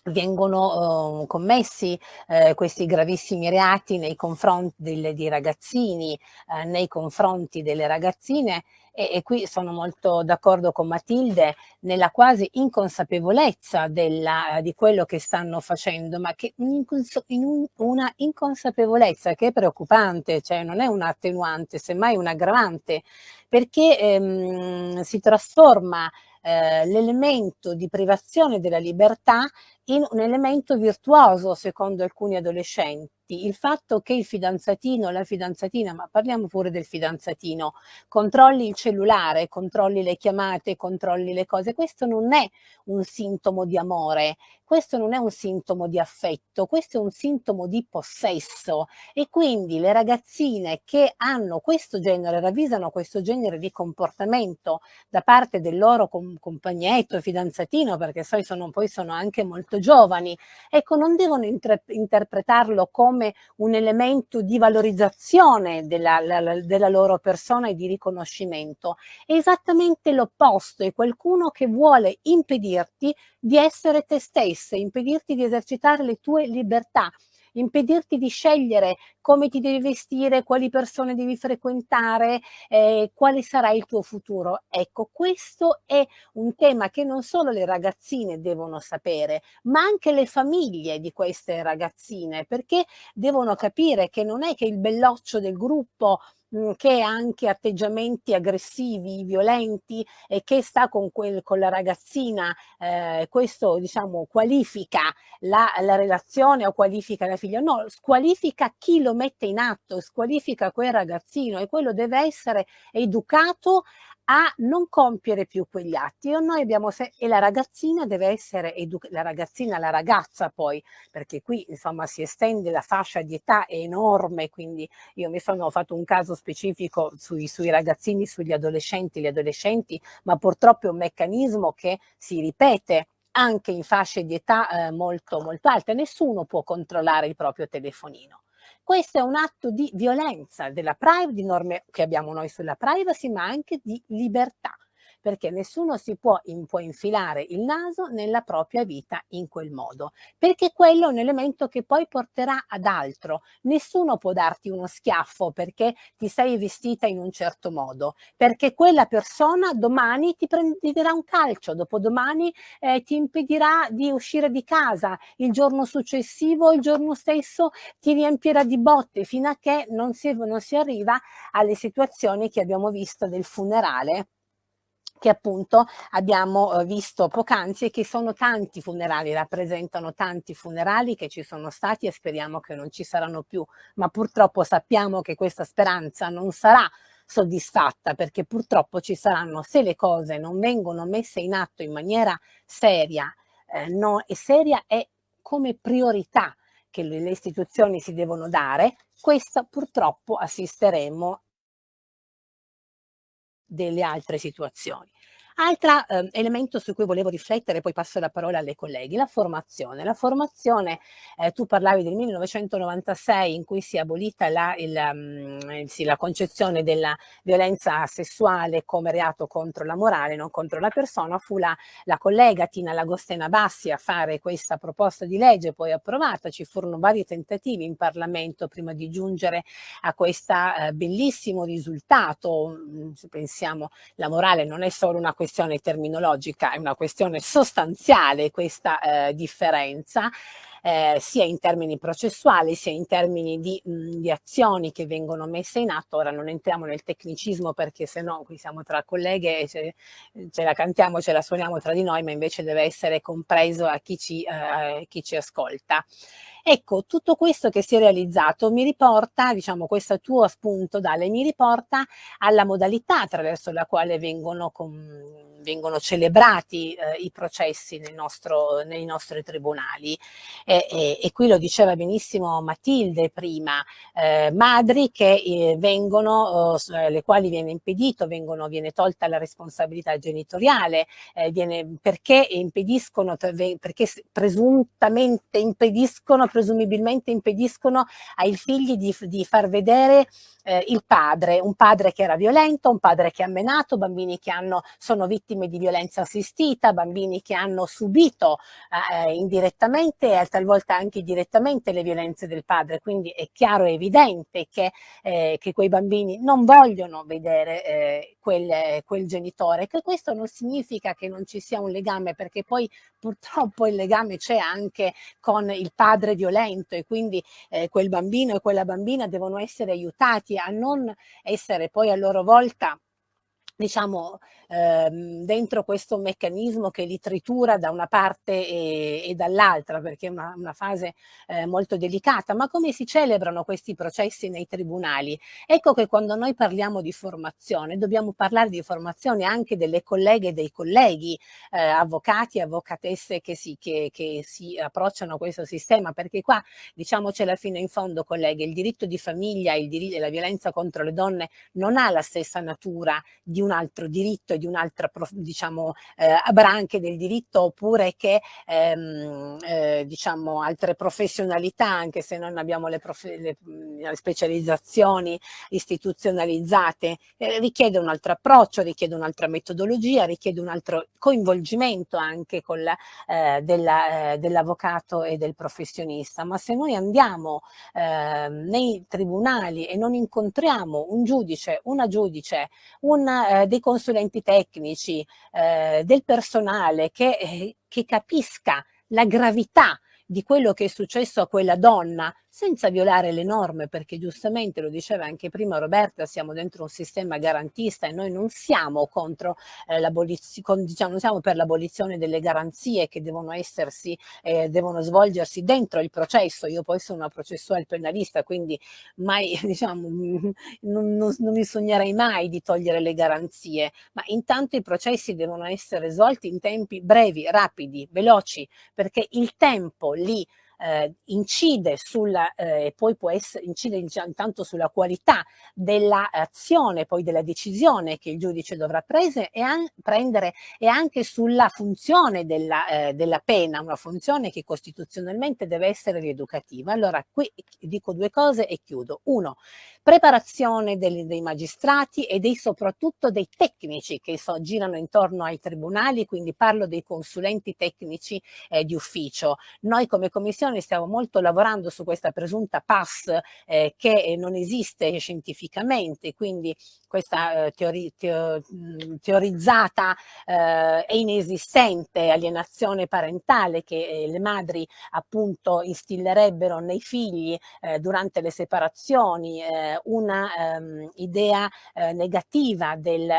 vengono uh, commessi uh, questi gravissimi reati nei confronti delle, dei ragazzini, uh, nei confronti delle ragazzine e, e qui sono molto d'accordo con Matilde nella quasi inconsapevolezza della, di quello che stanno facendo, ma che in un, una inconsapevolezza che è preoccupante, cioè non è un attenuante, semmai un aggravante, perché ehm, si trasforma eh, l'elemento di privazione della libertà in un elemento virtuoso secondo alcuni adolescenti. Il fatto che il fidanzatino, la fidanzatina, ma parliamo pure del fidanzatino, controlli il cellulare, controlli le chiamate, controlli le cose, questo non è un sintomo di amore, questo non è un sintomo di affetto, questo è un sintomo di possesso. E quindi le ragazzine che hanno questo genere, ravvisano questo genere di comportamento da parte del loro com compagnetto, fidanzatino, perché poi sono, poi sono anche molto giovani, ecco non devono interpretarlo come come un elemento di valorizzazione della, la, della loro persona e di riconoscimento. È esattamente l'opposto, è qualcuno che vuole impedirti di essere te stessa, impedirti di esercitare le tue libertà impedirti di scegliere come ti devi vestire, quali persone devi frequentare, eh, quale sarà il tuo futuro. Ecco, questo è un tema che non solo le ragazzine devono sapere, ma anche le famiglie di queste ragazzine, perché devono capire che non è che il belloccio del gruppo Mhmm, che ha anche atteggiamenti aggressivi, violenti e che sta con, quel, con la ragazzina, eh, questo diciamo qualifica la, la, relazione o qualifica la figlia, no, squalifica chi lo mette in atto, squalifica quel ragazzino e quello deve essere educato a non compiere più quegli atti. E noi abbiamo e la ragazzina deve essere la ragazzina la ragazza poi perché qui insomma si estende la fascia di età è enorme quindi io mi sono fatto un caso specifico sui, sui ragazzini sugli adolescenti gli adolescenti ma purtroppo è un meccanismo che si ripete anche in fasce di età eh, molto molto alte. Nessuno può controllare il proprio telefonino questo è un atto di violenza della privacy, di norme che abbiamo noi sulla privacy, ma anche di libertà perché nessuno si può, in, può infilare il naso nella propria vita in quel modo, perché quello è un elemento che poi porterà ad altro. Nessuno può darti uno schiaffo perché ti sei vestita in un certo modo, perché quella persona domani ti prenderà un calcio, dopodomani eh, ti impedirà di uscire di casa, il giorno successivo, il giorno stesso ti riempirà di botte fino a che non si, non si arriva alle situazioni che abbiamo visto del funerale che appunto abbiamo eh, visto poc'anzi e che sono tanti funerali, rappresentano tanti funerali che ci sono stati e speriamo che non ci saranno più, ma purtroppo sappiamo che questa speranza non sarà soddisfatta perché purtroppo ci saranno, se le cose non vengono messe in atto in maniera seria, eh, no, e seria è come priorità che le, le istituzioni si devono dare, questa purtroppo assisteremo delle altre situazioni. Altro eh, elemento su cui volevo riflettere, poi passo la parola alle colleghi, la formazione. La formazione, eh, tu parlavi del 1996 in cui si è abolita la, il, um, sì, la concezione della violenza sessuale come reato contro la morale, non contro la persona, fu la, la collega Tina Lagostena Bassi a fare questa proposta di legge poi approvata, ci furono vari tentativi in Parlamento prima di giungere a questo eh, bellissimo risultato, mm, se pensiamo la morale non è solo una questione questione terminologica, è una questione sostanziale questa eh, differenza, eh, sia in termini processuali sia in termini di, mh, di, azioni che vengono messe in atto. Ora non entriamo nel tecnicismo perché se no qui siamo tra colleghe e ce, ce, la cantiamo, ce la suoniamo tra di noi, ma invece deve essere compreso a chi ci, eh, chi ci ascolta. Ecco, tutto questo che si è realizzato mi riporta, diciamo, questo tuo spunto, Dale, mi riporta alla modalità attraverso la quale vengono, con, vengono celebrati eh, i processi nostro, nei nostri tribunali. Eh, e, e, e, qui lo diceva benissimo Matilde prima, eh, madri che eh, vengono, eh, le quali viene impedito, vengono, viene tolta la responsabilità genitoriale, eh, viene, perché impediscono, perché presuntamente impediscono, presumibilmente impediscono ai figli di, di far vedere eh, il padre, un padre che era violento, un padre che ha menato, bambini che hanno, sono vittime di violenza assistita, bambini che hanno subito eh, indirettamente e talvolta anche direttamente le violenze del padre, quindi è chiaro e evidente che, eh, che quei bambini non vogliono vedere eh, quel, quel genitore, che questo non significa che non ci sia un legame, perché poi purtroppo il legame c'è anche con il padre violento e quindi eh, quel bambino e quella bambina devono essere aiutati a non essere poi a loro volta diciamo, ehm, dentro questo meccanismo che li tritura da una parte e, e dall'altra, perché è una, una fase eh, molto delicata. Ma come si celebrano questi processi nei tribunali? Ecco che quando noi parliamo di formazione, dobbiamo parlare di formazione anche delle colleghe e dei colleghi, eh, avvocati e avvocatesse che si, che, che si approcciano a questo sistema, perché qua, diciamocela fino in fondo, colleghe, il diritto di famiglia e la violenza contro le donne non ha la stessa natura di un altro diritto e di un'altra diciamo eh, branche del diritto oppure che ehm, eh, diciamo altre professionalità anche se non abbiamo le, le, le specializzazioni istituzionalizzate eh, richiede un altro approccio richiede un'altra metodologia richiede un altro coinvolgimento anche con eh, eh, dell'avvocato e del professionista. Ma se noi andiamo ehm, nei tribunali e non incontriamo un giudice una giudice un eh, dei consulenti tecnici, eh, del personale che, eh, che capisca la gravità di quello che è successo a quella donna senza violare le norme, perché giustamente lo diceva anche prima Roberta, siamo dentro un sistema garantista e noi non siamo contro eh, l'abolizione, diciamo, non siamo per l'abolizione delle garanzie che devono essersi, eh, devono svolgersi dentro il processo. Io poi sono una processuale penalista, quindi mai, diciamo, non, non, non mi sognerei mai di togliere le garanzie, ma intanto i processi devono essere svolti in tempi brevi, rapidi, veloci, perché il tempo lì eh, incide sulla, eh, poi può essere, incide intanto sulla qualità dell'azione, poi della decisione che il giudice dovrà prese e prendere e anche sulla funzione della, eh, della pena, una funzione che costituzionalmente deve essere rieducativa. Allora qui dico due cose e chiudo. Uno, preparazione dei, dei magistrati e dei, soprattutto dei tecnici che so, girano intorno ai tribunali, quindi parlo dei consulenti tecnici eh, di ufficio. Noi come commissione stiamo molto lavorando su questa presunta PAS eh, che non esiste scientificamente, quindi questa eh, teori, teo, teorizzata eh, e inesistente alienazione parentale che eh, le madri appunto instillerebbero nei figli eh, durante le separazioni, eh, una ehm, idea negativa del,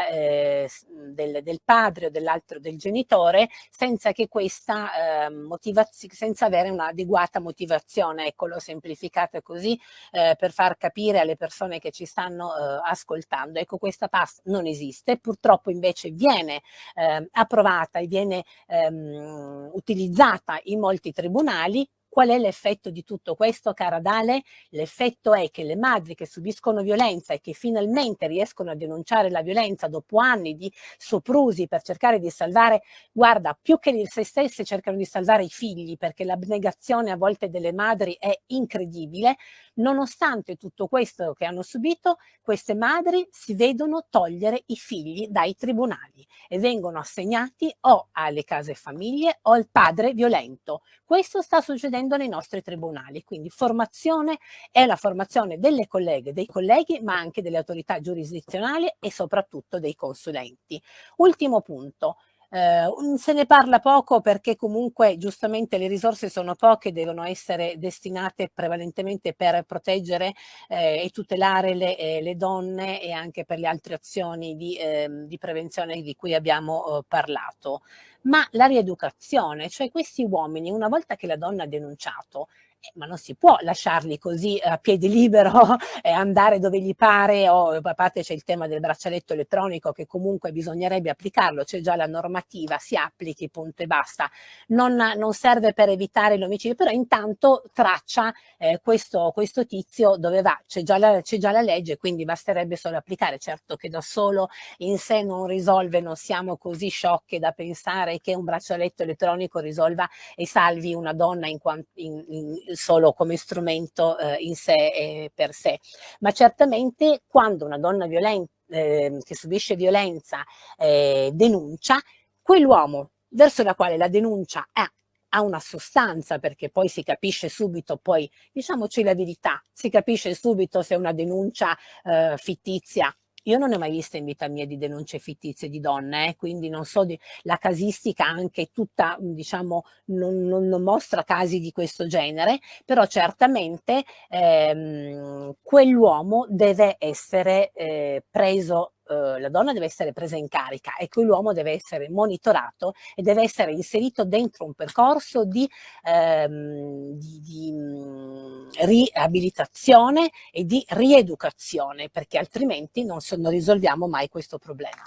del, del, padre o dell'altro del genitore senza che questa ehm, motivazione, senza avere un'adeguata adeguata motivazione, ecco l'ho semplificata così eh, per far capire alle persone che ci stanno eh, ascoltando. Ecco questa PAS non esiste, purtroppo invece viene eh, approvata e viene ehm, utilizzata in molti tribunali Qual è l'effetto di tutto questo, cara Dale? L'effetto è che le madri che subiscono violenza e che finalmente riescono a denunciare la violenza dopo anni di soprusi per cercare di salvare, guarda, più che se stesse cercano di salvare i figli, perché l'abnegazione a volte delle madri è incredibile, nonostante tutto questo che hanno subito, queste madri si vedono togliere i figli dai tribunali e vengono assegnati o alle case famiglie o al padre violento. Questo sta succedendo avvenendo nei nostri tribunali. Quindi formazione è la formazione delle colleghe, dei colleghi, ma anche delle autorità giurisdizionali e soprattutto dei consulenti. Ultimo punto, eh, se ne parla poco perché comunque giustamente le risorse sono poche, devono essere destinate prevalentemente per proteggere eh, e tutelare le, eh, le, donne e anche per le altre azioni di, ehm, di prevenzione di cui abbiamo eh, parlato. Ma la rieducazione, cioè questi uomini una volta che la donna ha denunciato ma non si può lasciarli così a piedi libero e andare dove gli pare o a parte c'è il tema del braccialetto elettronico che comunque bisognerebbe applicarlo, c'è già la normativa, si applichi, punto e basta. Non, non serve per evitare l'omicidio, però intanto traccia eh, questo, questo, tizio dove va, c'è già, già la legge, quindi basterebbe solo applicare. Certo che da solo in sé non risolve, non siamo così sciocche da pensare che un braccialetto elettronico risolva e salvi una donna in, in, in, solo come strumento eh, in sé e per sé, ma certamente quando una donna violenta, eh, che subisce violenza eh, denuncia, quell'uomo verso la quale la denuncia è ha una sostanza perché poi si capisce subito, poi diciamoci la verità, si capisce subito se è una denuncia eh, fittizia io non ne ho mai viste in vita mia di denunce fittizie di donne, eh, quindi non so, di, la casistica anche tutta, diciamo, non, non, non, mostra casi di questo genere, però certamente ehm, quell'uomo deve essere eh, preso eh, la donna deve essere presa in carica e quell'uomo deve essere monitorato e deve essere inserito dentro un percorso di, ehm, di, di mm, riabilitazione e di rieducazione perché altrimenti non, so, non risolviamo mai questo problema.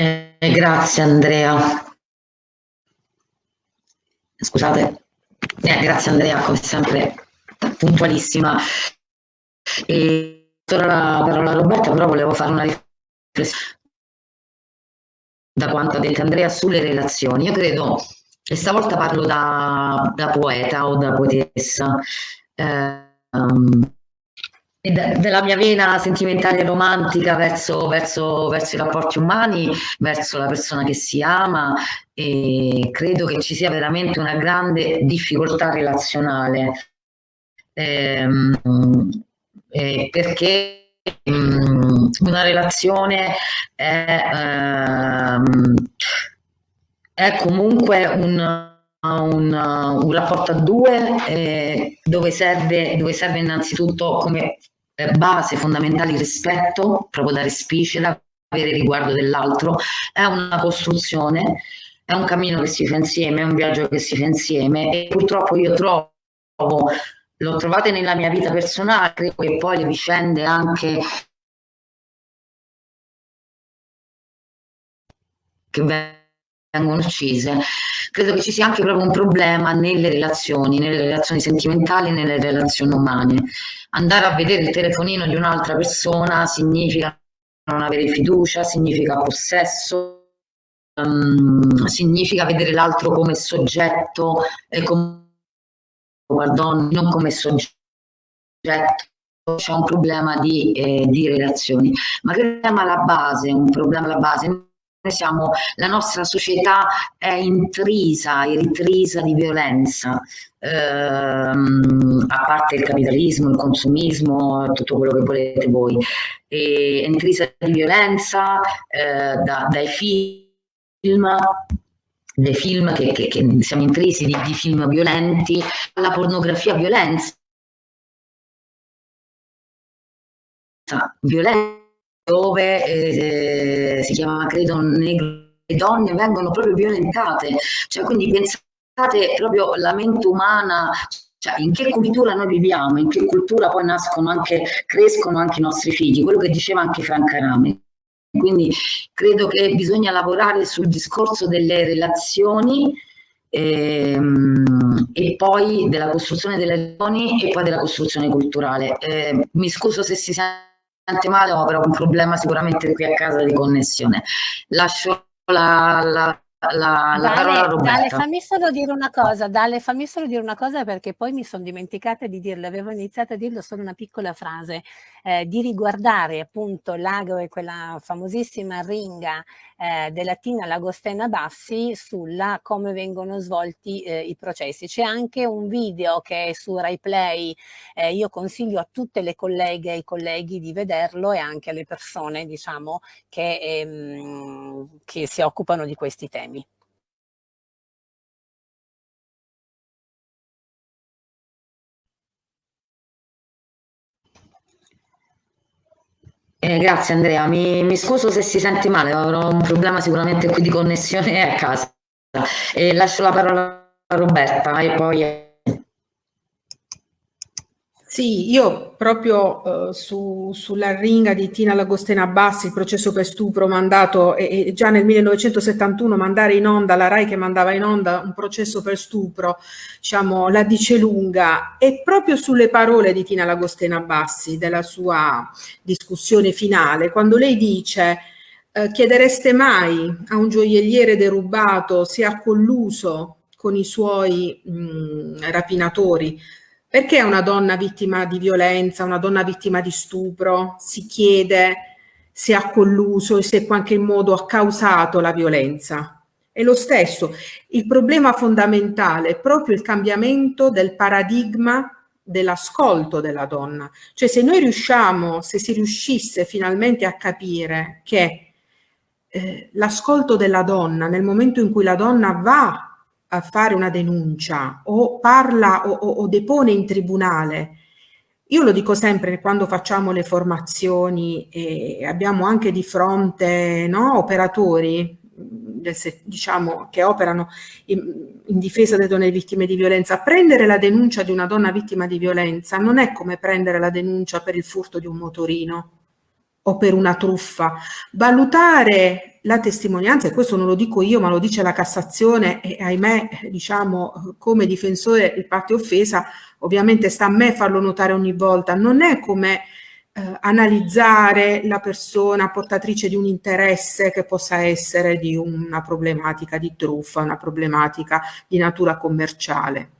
Eh, grazie Andrea. Scusate. Eh, grazie Andrea, come sempre puntualissima. E torna la parola a Roberta, però volevo fare una riflessione da quanto ha detto Andrea sulle relazioni. Io credo, e stavolta parlo da, da poeta o da poetessa, eh, um, della mia vena sentimentale e romantica verso, verso, verso, i rapporti umani, verso la persona che si ama e credo che ci sia veramente una grande difficoltà relazionale. Ehm, eh, perché um, una relazione è, ehm, è comunque un un, un, rapporto a due eh, dove, serve, dove serve innanzitutto come base fondamentale il rispetto, proprio da respicere, avere riguardo dell'altro, è una costruzione, è un cammino che si fa insieme, è un viaggio che si fa insieme e purtroppo io trovo, l'ho trovate nella mia vita personale, credo che poi le vicende anche che vengono uccise, credo che ci sia anche proprio un problema nelle relazioni, nelle relazioni sentimentali, nelle relazioni umane. Andare a vedere il telefonino di un'altra persona significa non avere fiducia, significa possesso, um, significa vedere l'altro come soggetto e come guardon, non come soggetto. C'è un problema di, eh, di relazioni, ma che problema alla base, un problema alla base siamo, la nostra società è intrisa, intrisa di violenza, ehm, a parte il capitalismo, il consumismo, tutto quello che volete voi, è intrisa di violenza eh, da, dai film, dei film che, che, che siamo intrisi di, di film violenti, alla pornografia violenza, violenza dove eh, si chiama credo negro le donne vengono proprio violentate. Cioè quindi pensate proprio la mente umana cioè in che cultura noi viviamo in che cultura poi nascono anche crescono anche i nostri figli quello che diceva anche Franca Rame quindi credo che bisogna lavorare sul discorso delle relazioni ehm, e poi della costruzione delle relazioni e poi della costruzione culturale. Eh, mi scuso se si sente male, ho però un problema sicuramente qui a casa di connessione. Lascio la, la la, la Dale, Dale, fammi solo dire una cosa, Dale, fammi solo dire una cosa perché poi mi sono dimenticata di dirlo, avevo iniziato a dirlo solo una piccola frase, eh, di riguardare appunto l'ago e quella famosissima ringa eh, della Tina Lagostena Bassi sulla come vengono svolti eh, i processi. C'è anche un video che è su Rai Play, eh, io consiglio a tutte le colleghe e i colleghi di vederlo e anche alle persone diciamo che, ehm, che si occupano di questi temi. Eh, grazie Andrea, mi, mi, scuso se si sente male, avrò un problema sicuramente qui di connessione a casa. E lascio la parola a Roberta e poi sì, io proprio eh, su, sulla ringa di Tina Lagostena Bassi, il processo per stupro mandato, e, e, già nel 1971 mandare in onda, la RAI che mandava in onda un processo per stupro, diciamo, la dice lunga, e proprio sulle parole di Tina Lagostena Bassi, della sua discussione finale, quando lei dice eh, chiedereste mai a un gioielliere derubato se ha colluso con i suoi mh, rapinatori, perché una donna vittima di violenza, una donna vittima di stupro si chiede se ha colluso e se in qualche modo ha causato la violenza? È lo stesso. Il problema fondamentale è proprio il cambiamento del paradigma dell'ascolto della donna. Cioè se noi riusciamo, se si riuscisse finalmente a capire che eh, l'ascolto della donna nel momento in cui la donna va a fare una denuncia o parla o, o, o depone in tribunale, io lo dico sempre quando facciamo le formazioni e abbiamo anche di fronte no, operatori diciamo, che operano in, in, difesa delle donne vittime di violenza, prendere la denuncia di una donna vittima di violenza non è come prendere la denuncia per il furto di un motorino o per una truffa. Valutare la testimonianza, e questo non lo dico io, ma lo dice la Cassazione, e ahimè, diciamo, come difensore di parte offesa, ovviamente sta a me farlo notare ogni volta, non è come eh, analizzare la persona portatrice di un interesse che possa essere di una problematica di truffa, una problematica di natura commerciale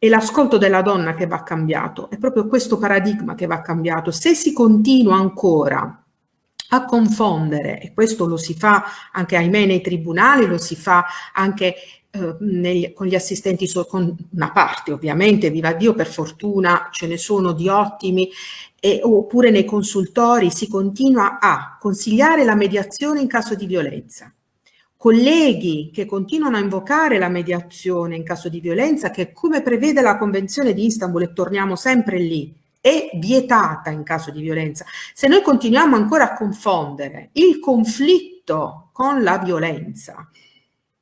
è l'ascolto della donna che va cambiato, è proprio questo paradigma che va cambiato. Se si continua ancora a confondere, e questo lo si fa anche ahimè nei tribunali, lo si fa anche eh, negli, con gli assistenti, so, con una parte ovviamente, viva Dio per fortuna ce ne sono di ottimi, e, oppure nei consultori si continua a consigliare la mediazione in caso di violenza. Colleghi che continuano a invocare la mediazione in caso di violenza, che come prevede la Convenzione di Istanbul, e torniamo sempre lì, è vietata in caso di violenza. Se noi continuiamo ancora a confondere il conflitto con la violenza,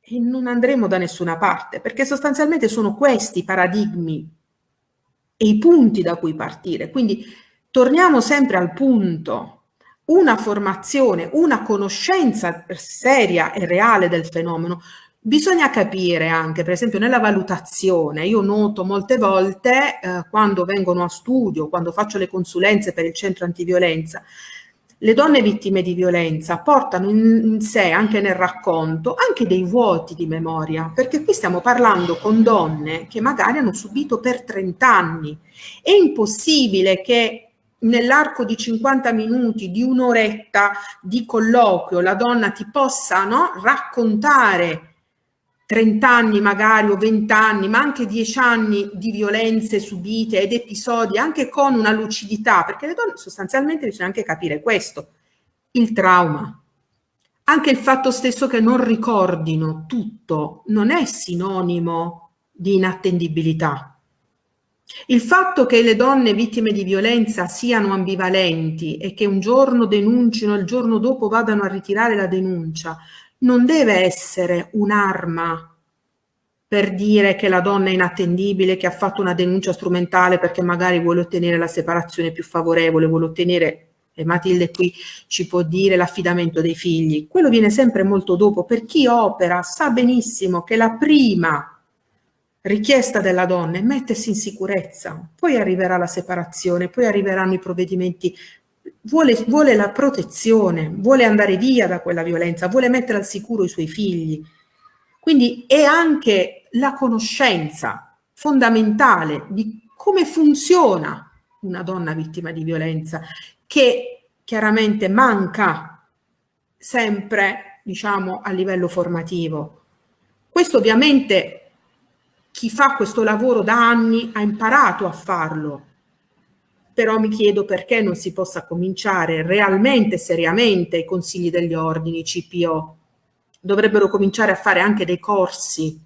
e non andremo da nessuna parte, perché sostanzialmente sono questi i paradigmi e i punti da cui partire. Quindi torniamo sempre al punto una formazione, una conoscenza seria e reale del fenomeno, bisogna capire anche, per esempio nella valutazione, io noto molte volte eh, quando vengono a studio, quando faccio le consulenze per il centro antiviolenza, le donne vittime di violenza portano in, sé, anche nel racconto, anche dei vuoti di memoria, perché qui stiamo parlando con donne che magari hanno subito per 30 anni. È impossibile che nell'arco di 50 minuti, di un'oretta di colloquio, la donna ti possa no, raccontare 30 anni magari o 20 anni, ma anche 10 anni di violenze subite ed episodi, anche con una lucidità, perché le donne sostanzialmente bisogna anche capire questo, il trauma. Anche il fatto stesso che non ricordino tutto non è sinonimo di inattendibilità il fatto che le donne vittime di violenza siano ambivalenti e che un giorno denuncino e il giorno dopo vadano a ritirare la denuncia non deve essere un'arma per dire che la donna è inattendibile, che ha fatto una denuncia strumentale perché magari vuole ottenere la separazione più favorevole, vuole ottenere, e Matilde qui ci può dire, l'affidamento dei figli. Quello viene sempre molto dopo. Per chi opera sa benissimo che la prima richiesta della donna è mettersi in sicurezza, poi arriverà la separazione, poi arriveranno i provvedimenti, vuole, vuole la protezione, vuole andare via da quella violenza, vuole mettere al sicuro i suoi figli. Quindi è anche la conoscenza fondamentale di come funziona una donna vittima di violenza, che chiaramente manca sempre, diciamo, a livello formativo. Questo ovviamente chi fa questo lavoro da anni ha imparato a farlo, però mi chiedo perché non si possa cominciare realmente, seriamente, i consigli degli ordini, CPO. Dovrebbero cominciare a fare anche dei corsi,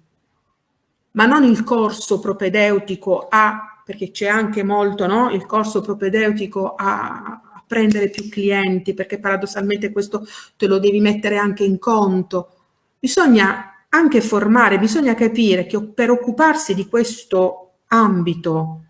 ma non il corso propedeutico a, perché c'è anche molto, no? Il corso propedeutico a, prendere più clienti, perché paradossalmente questo te lo devi mettere anche in conto. Bisogna anche formare, bisogna capire che per occuparsi di questo ambito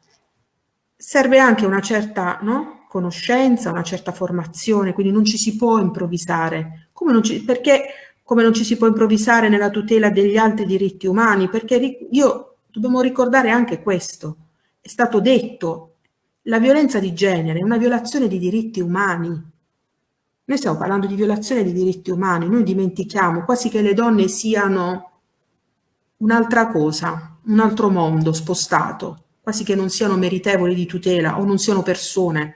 serve anche una certa no, conoscenza, una certa formazione, quindi non ci si può improvvisare. Come ci, perché come non ci si può improvvisare nella tutela degli altri diritti umani? Perché io dobbiamo ricordare anche questo. È stato detto, la violenza di genere è una violazione di diritti umani. Noi stiamo parlando di violazione di diritti umani, noi dimentichiamo quasi che le donne siano un'altra cosa, un altro mondo spostato, quasi che non siano meritevoli di tutela o non siano persone.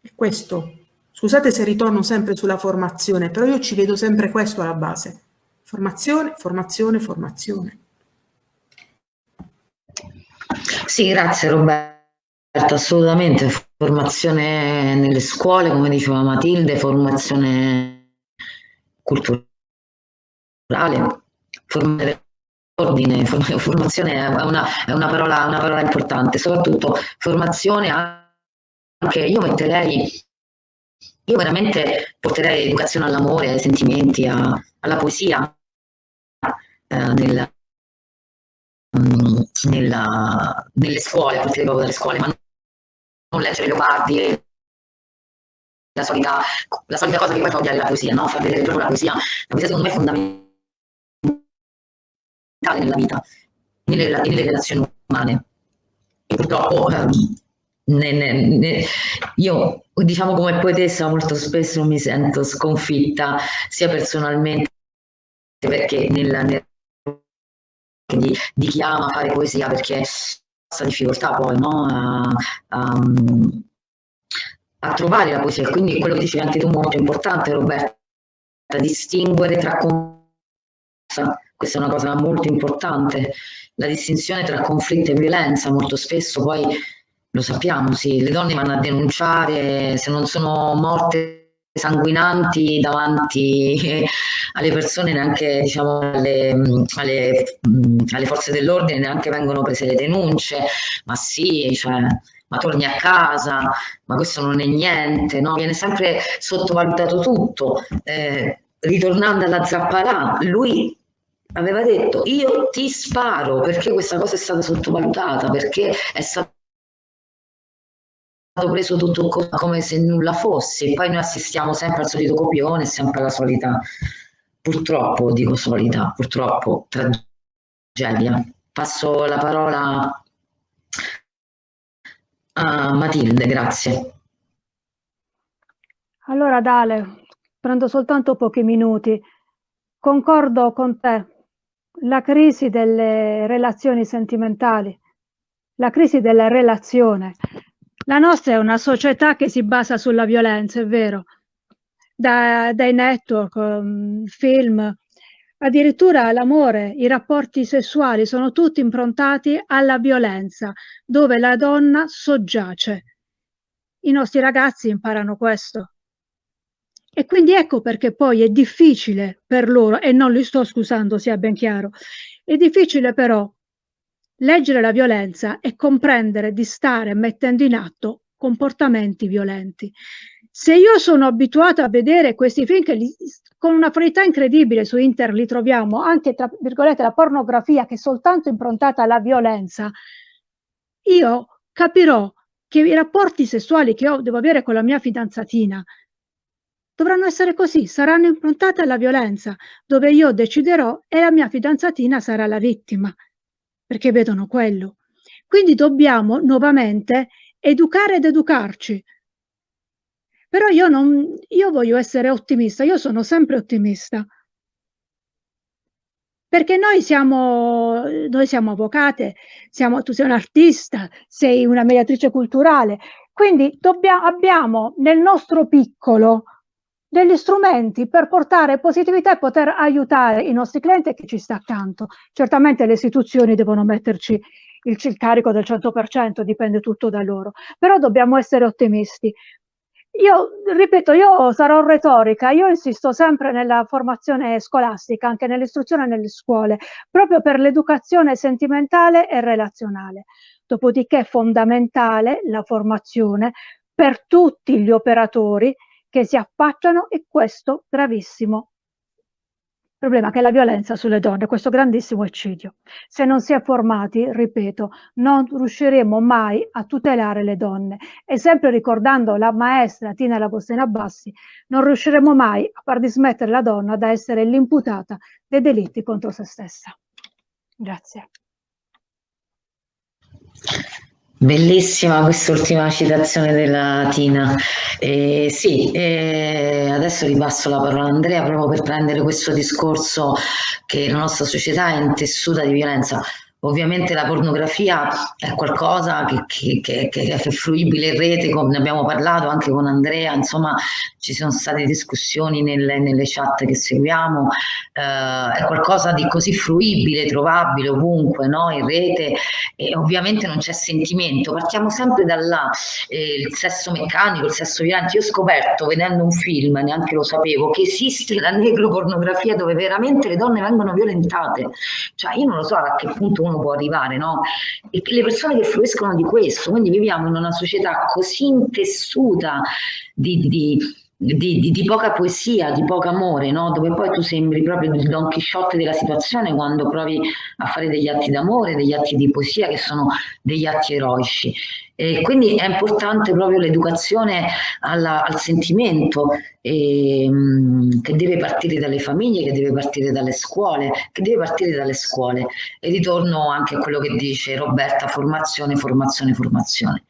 E questo Scusate se ritorno sempre sulla formazione, però io ci vedo sempre questo alla base. Formazione, formazione, formazione. Sì, grazie Roberta, assolutamente. Formazione nelle scuole, come diceva Matilde, formazione culturale, formazione, formazione è una, è una, parola, una parola importante, soprattutto formazione anche, io metterei io veramente porterei l'educazione all'amore, ai sentimenti, a, alla poesia eh, nel, mm, nella, nelle scuole, porterei proprio dalle scuole, ma non leggere Leopardi, la solita, la solita cosa che poi fa odiare la poesia, no? far vedere proprio la poesia. La poesia secondo me è fondamentale nella vita, nelle, nelle relazioni umane. E purtroppo... Eh, ne, ne, ne, io diciamo come poetessa molto spesso mi sento sconfitta sia personalmente perché nella, nel, di, di, chi ama fare poesia perché questa difficoltà poi no? a, a, a, trovare la poesia quindi quello che dicevi anche tu molto importante Roberta distinguere tra questa è una cosa molto importante la distinzione tra conflitto e violenza molto spesso poi lo sappiamo, sì, le donne vanno a denunciare se non sono morte sanguinanti davanti alle persone, neanche diciamo, alle, alle, alle forze dell'ordine, neanche vengono prese le denunce, ma sì, cioè, ma torni a casa, ma questo non è niente, no? viene sempre sottovalutato tutto. Eh, ritornando alla Zappalà, lui aveva detto io ti sparo perché questa cosa è stata sottovalutata, perché è stata preso tutto come se nulla fosse, poi noi assistiamo sempre al solito copione, sempre alla solita, purtroppo dico solita, purtroppo tragedia. Passo la parola a Matilde, grazie. Allora Dale, prendo soltanto pochi minuti. Concordo con te, la crisi delle relazioni sentimentali, la crisi della relazione la nostra è una società che si basa sulla violenza, è vero, da, dai network, um, film, addirittura l'amore, i rapporti sessuali sono tutti improntati alla violenza, dove la donna soggiace. I nostri ragazzi imparano questo. E quindi ecco perché poi è difficile per loro, e non li sto scusando, sia ben chiaro, è difficile però Leggere la violenza è comprendere di stare mettendo in atto comportamenti violenti. Se io sono abituata a vedere questi film che li, con una qualità incredibile su internet li troviamo, anche tra virgolette la pornografia che è soltanto improntata alla violenza, io capirò che i rapporti sessuali che io devo avere con la mia fidanzatina dovranno essere così, saranno improntati alla violenza, dove io deciderò e la mia fidanzatina sarà la vittima perché vedono quello. Quindi dobbiamo nuovamente educare ed educarci. Però io, non, io voglio essere ottimista, io sono sempre ottimista. Perché noi siamo, noi siamo avvocate, siamo, tu sei un artista, sei una mediatrice culturale, quindi dobbiamo, abbiamo nel nostro piccolo degli strumenti per portare positività e poter aiutare i nostri clienti e chi ci sta accanto. Certamente le istituzioni devono metterci il, il carico del 100%, dipende tutto da loro, però dobbiamo essere ottimisti. Io ripeto, io sarò retorica, io insisto sempre nella formazione scolastica, anche nell'istruzione nelle scuole, proprio per l'educazione sentimentale e relazionale. Dopodiché è fondamentale la formazione per tutti gli operatori che si affacciano e questo gravissimo problema che è la violenza sulle donne, questo grandissimo eccidio. Se non si è formati, ripeto, non riusciremo mai a tutelare le donne e sempre ricordando la maestra Tina Labostena Bassi, non riusciremo mai a far dismettere la donna da essere l'imputata dei delitti contro se stessa. Grazie. Bellissima quest'ultima citazione della Tina. Eh, sì, eh, adesso ripasso la parola a Andrea proprio per prendere questo discorso che la nostra società è intessuta di violenza. Ovviamente la pornografia è qualcosa che, che, che, è fruibile in rete, come ne abbiamo parlato anche con Andrea, insomma ci sono state discussioni nelle, nelle chat che seguiamo, eh, è qualcosa di così fruibile, trovabile ovunque, no? in rete e ovviamente non c'è sentimento, partiamo sempre da là, eh, sesso meccanico, il sesso violento, io ho scoperto vedendo un film, neanche lo sapevo, che esiste la necropornografia dove veramente le donne vengono violentate, cioè io non lo so a che punto uno può arrivare, no? E le persone che fruiscono di questo, quindi viviamo in una società così intessuta di, di di, di, di, poca poesia, di poco amore, no? dove poi tu sembri proprio il Don Chisciotte della situazione quando provi a fare degli atti d'amore, degli atti di poesia che sono degli atti eroici. E quindi è importante proprio l'educazione al sentimento e, mh, che deve partire dalle famiglie, che deve partire dalle scuole, che deve partire dalle scuole. E ritorno anche a quello che dice Roberta, formazione, formazione, formazione.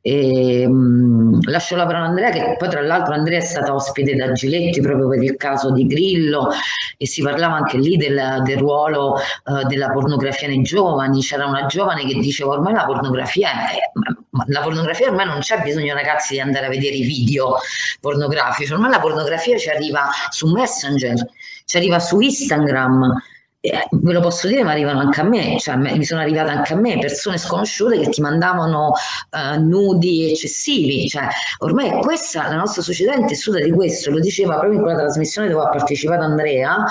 E, mh, lascio la parola a Andrea che poi tra l'altro Andrea è stata ospite da Giletti proprio per il caso di Grillo e si parlava anche lì del, del ruolo uh, della pornografia nei giovani. C'era una giovane che diceva ormai la pornografia è, la pornografia ormai non c'è bisogno ragazzi di andare a vedere i video pornografici. Ormai la pornografia ci arriva su Messenger ci arriva su Instagram eh, ve lo posso dire, ma arrivano anche a me, cioè mi sono arrivate anche a me persone sconosciute che ti mandavano uh, nudi eccessivi, cioè ormai questa, la nostra società è intessuta di questo, lo diceva proprio in quella trasmissione dove ha partecipato Andrea,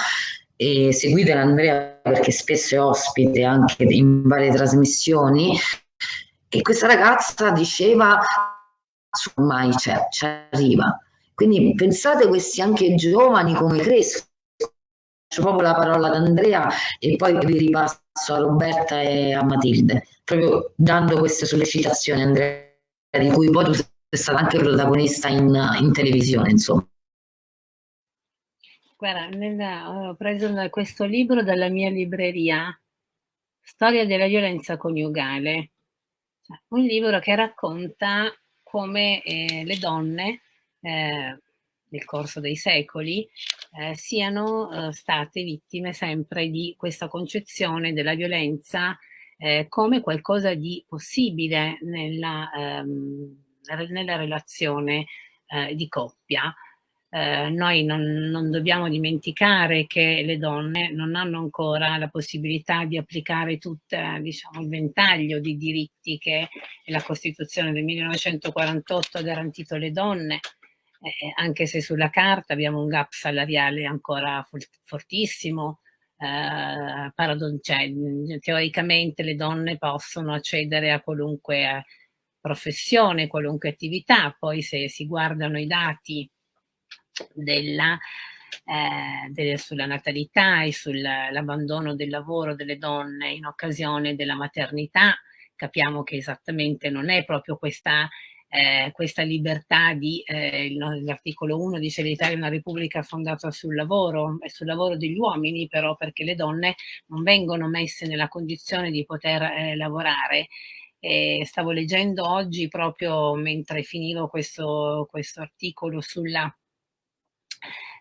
e seguite Andrea perché spesso è ospite anche in varie trasmissioni, e questa ragazza diceva ormai c'è, ci arriva. Quindi pensate questi anche giovani come crescono proprio la parola ad Andrea e poi vi ripasso a Roberta e a Matilde, proprio dando queste sollecitazioni, Andrea, di cui poi tu sei stata anche protagonista in, in televisione, insomma. Guarda, nella, ho preso questo libro dalla mia libreria, Storia della violenza coniugale, cioè, un libro che racconta come eh, le donne eh, nel corso dei secoli eh, siano eh, state vittime sempre di questa concezione della violenza eh, come qualcosa di possibile nella, ehm, nella relazione eh, di coppia. Eh, noi non, non, dobbiamo dimenticare che le donne non hanno ancora la possibilità di applicare tutto diciamo, il ventaglio di diritti che la Costituzione del 1948 ha garantito alle donne, eh, anche se sulla carta abbiamo un gap salariale ancora fortissimo, eh, cioè, teoricamente le donne possono accedere a qualunque eh, professione, qualunque attività, poi se si guardano i dati della, eh, delle, sulla natalità e sull'abbandono del lavoro delle donne in occasione della maternità, capiamo che esattamente non è proprio questa eh, questa libertà di, eh, l'articolo 1 dice l'Italia è una repubblica fondata sul lavoro e sul lavoro degli uomini però perché le donne non vengono messe nella condizione di poter eh, lavorare. E stavo leggendo oggi proprio mentre finivo questo, questo articolo sulla,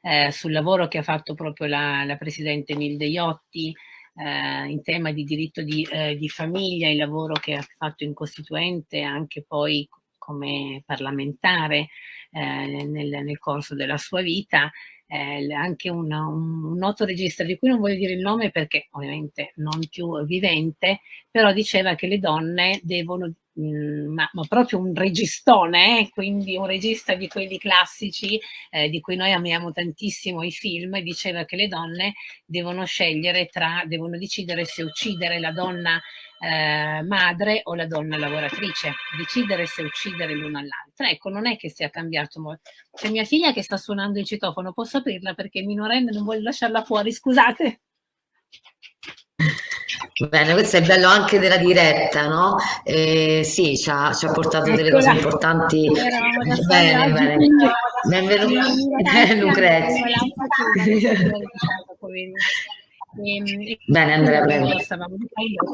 eh, sul lavoro che ha fatto proprio la, la Presidente Milde Iotti eh, in tema di diritto di, eh, di, famiglia, il lavoro che ha fatto in Costituente, anche poi come parlamentare eh, nel, nel, corso della sua vita, eh, anche una, un, un, noto regista di cui non voglio dire il nome perché ovviamente non più vivente, però diceva che le donne devono Mm, ma, ma, proprio un registone, eh? quindi un regista di quelli classici eh, di cui noi amiamo tantissimo i film, diceva che le donne devono scegliere tra, devono decidere se uccidere la donna eh, madre o la donna lavoratrice, decidere se uccidere l'una all'altra. Ecco, non è che sia cambiato molto. C'è mia figlia che sta suonando il citofono, posso aprirla perché minorenne non vuole lasciarla fuori, scusate. Bene, questo è bello anche della diretta, no? Eh, sì, ci ha, ci ha portato delle cose importanti. Bene, bene. Benvenuta, Lucrezia. Bene, Andrea, prego.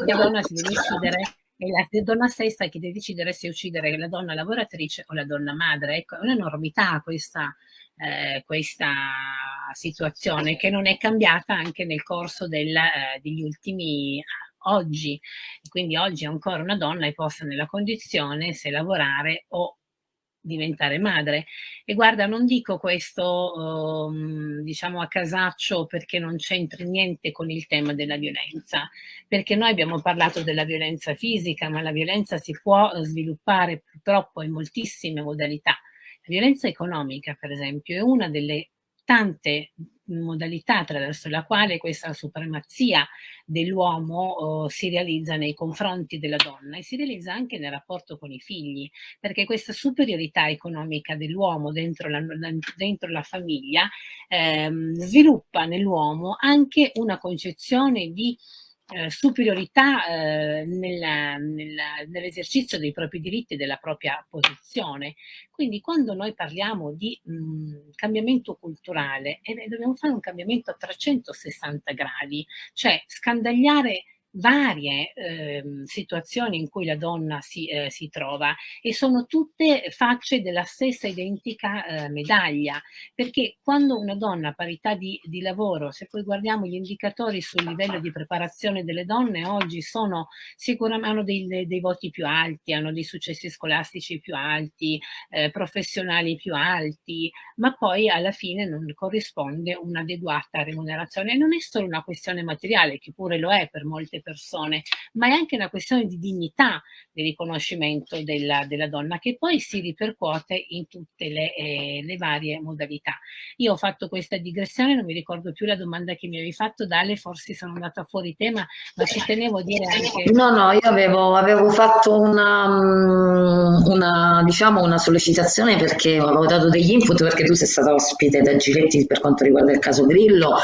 La donna si deve decidere è la donna stessa che deve decidere se uccidere la donna lavoratrice o la donna madre. Ecco, è un'enormità questa, eh, questa situazione che non è cambiata anche nel corso del, eh, degli ultimi oggi. Quindi oggi ancora una donna è posta nella condizione se lavorare o diventare madre. E guarda, non dico questo, um, diciamo, a casaccio perché non c'entra niente con il tema della violenza, perché noi abbiamo parlato della violenza fisica, ma la violenza si può sviluppare purtroppo in moltissime modalità. La violenza economica, per esempio, è una delle tante modalità attraverso la quale questa supremazia dell'uomo oh, si realizza nei confronti della donna e si realizza anche nel rapporto con i figli, perché questa superiorità economica dell'uomo dentro dentro la famiglia ehm, sviluppa nell'uomo anche una concezione di eh, superiorità eh, nell'esercizio dei propri diritti e della propria posizione. Quindi quando noi parliamo di mh, cambiamento culturale, eh, dobbiamo fare un cambiamento a 360 gradi, cioè scandagliare varie eh, situazioni in cui la donna si, eh, si, trova e sono tutte facce della stessa identica eh, medaglia, perché quando una donna a parità di, di, lavoro, se poi guardiamo gli indicatori sul livello di preparazione delle donne, oggi sono sicuramente hanno dei, dei voti più alti, hanno dei successi scolastici più alti, eh, professionali più alti, ma poi alla fine non corrisponde un'adeguata remunerazione. E non è solo una questione materiale, che pure lo è per molte persone, ma è anche una questione di dignità di riconoscimento della, della donna che poi si ripercuote in tutte le, eh, le, varie modalità. Io ho fatto questa digressione, non mi ricordo più la domanda che mi avevi fatto, Dale, forse sono andata fuori tema, ma ci tenevo a dire anche... No, no, io avevo, avevo fatto una, mm, una, diciamo, una sollecitazione perché avevo dato degli input perché tu sei stata ospite da Giletti per quanto riguarda il caso Grillo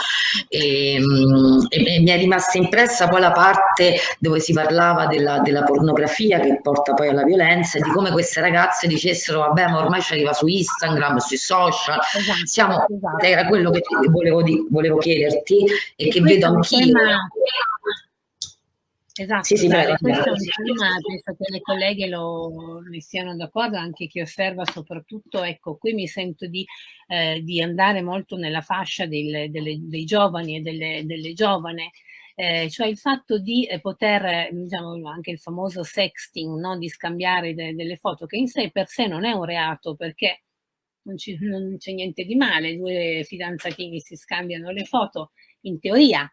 e, mm, e, e mi è rimasta impressa poi la parte parte dove si parlava della, della, pornografia che porta poi alla violenza e di come queste ragazze dicessero vabbè ma ormai ci arriva su Instagram, sui social, esatto, siamo, esatto. era quello che volevo, volevo chiederti e, e che vedo anch'io. Tema... Esatto, sì, sì, dai, questo è un tema, penso che le colleghe lo, ne siano d'accordo, anche chi osserva soprattutto, ecco, qui mi sento di, eh, di andare molto nella fascia del, delle, dei giovani e delle, delle giovane, eh, cioè il fatto di eh, poter, diciamo anche il famoso sexting, no? di scambiare de delle foto, che in sé per sé non è un reato perché non c'è niente di male, due fidanzatini si scambiano le foto, in teoria,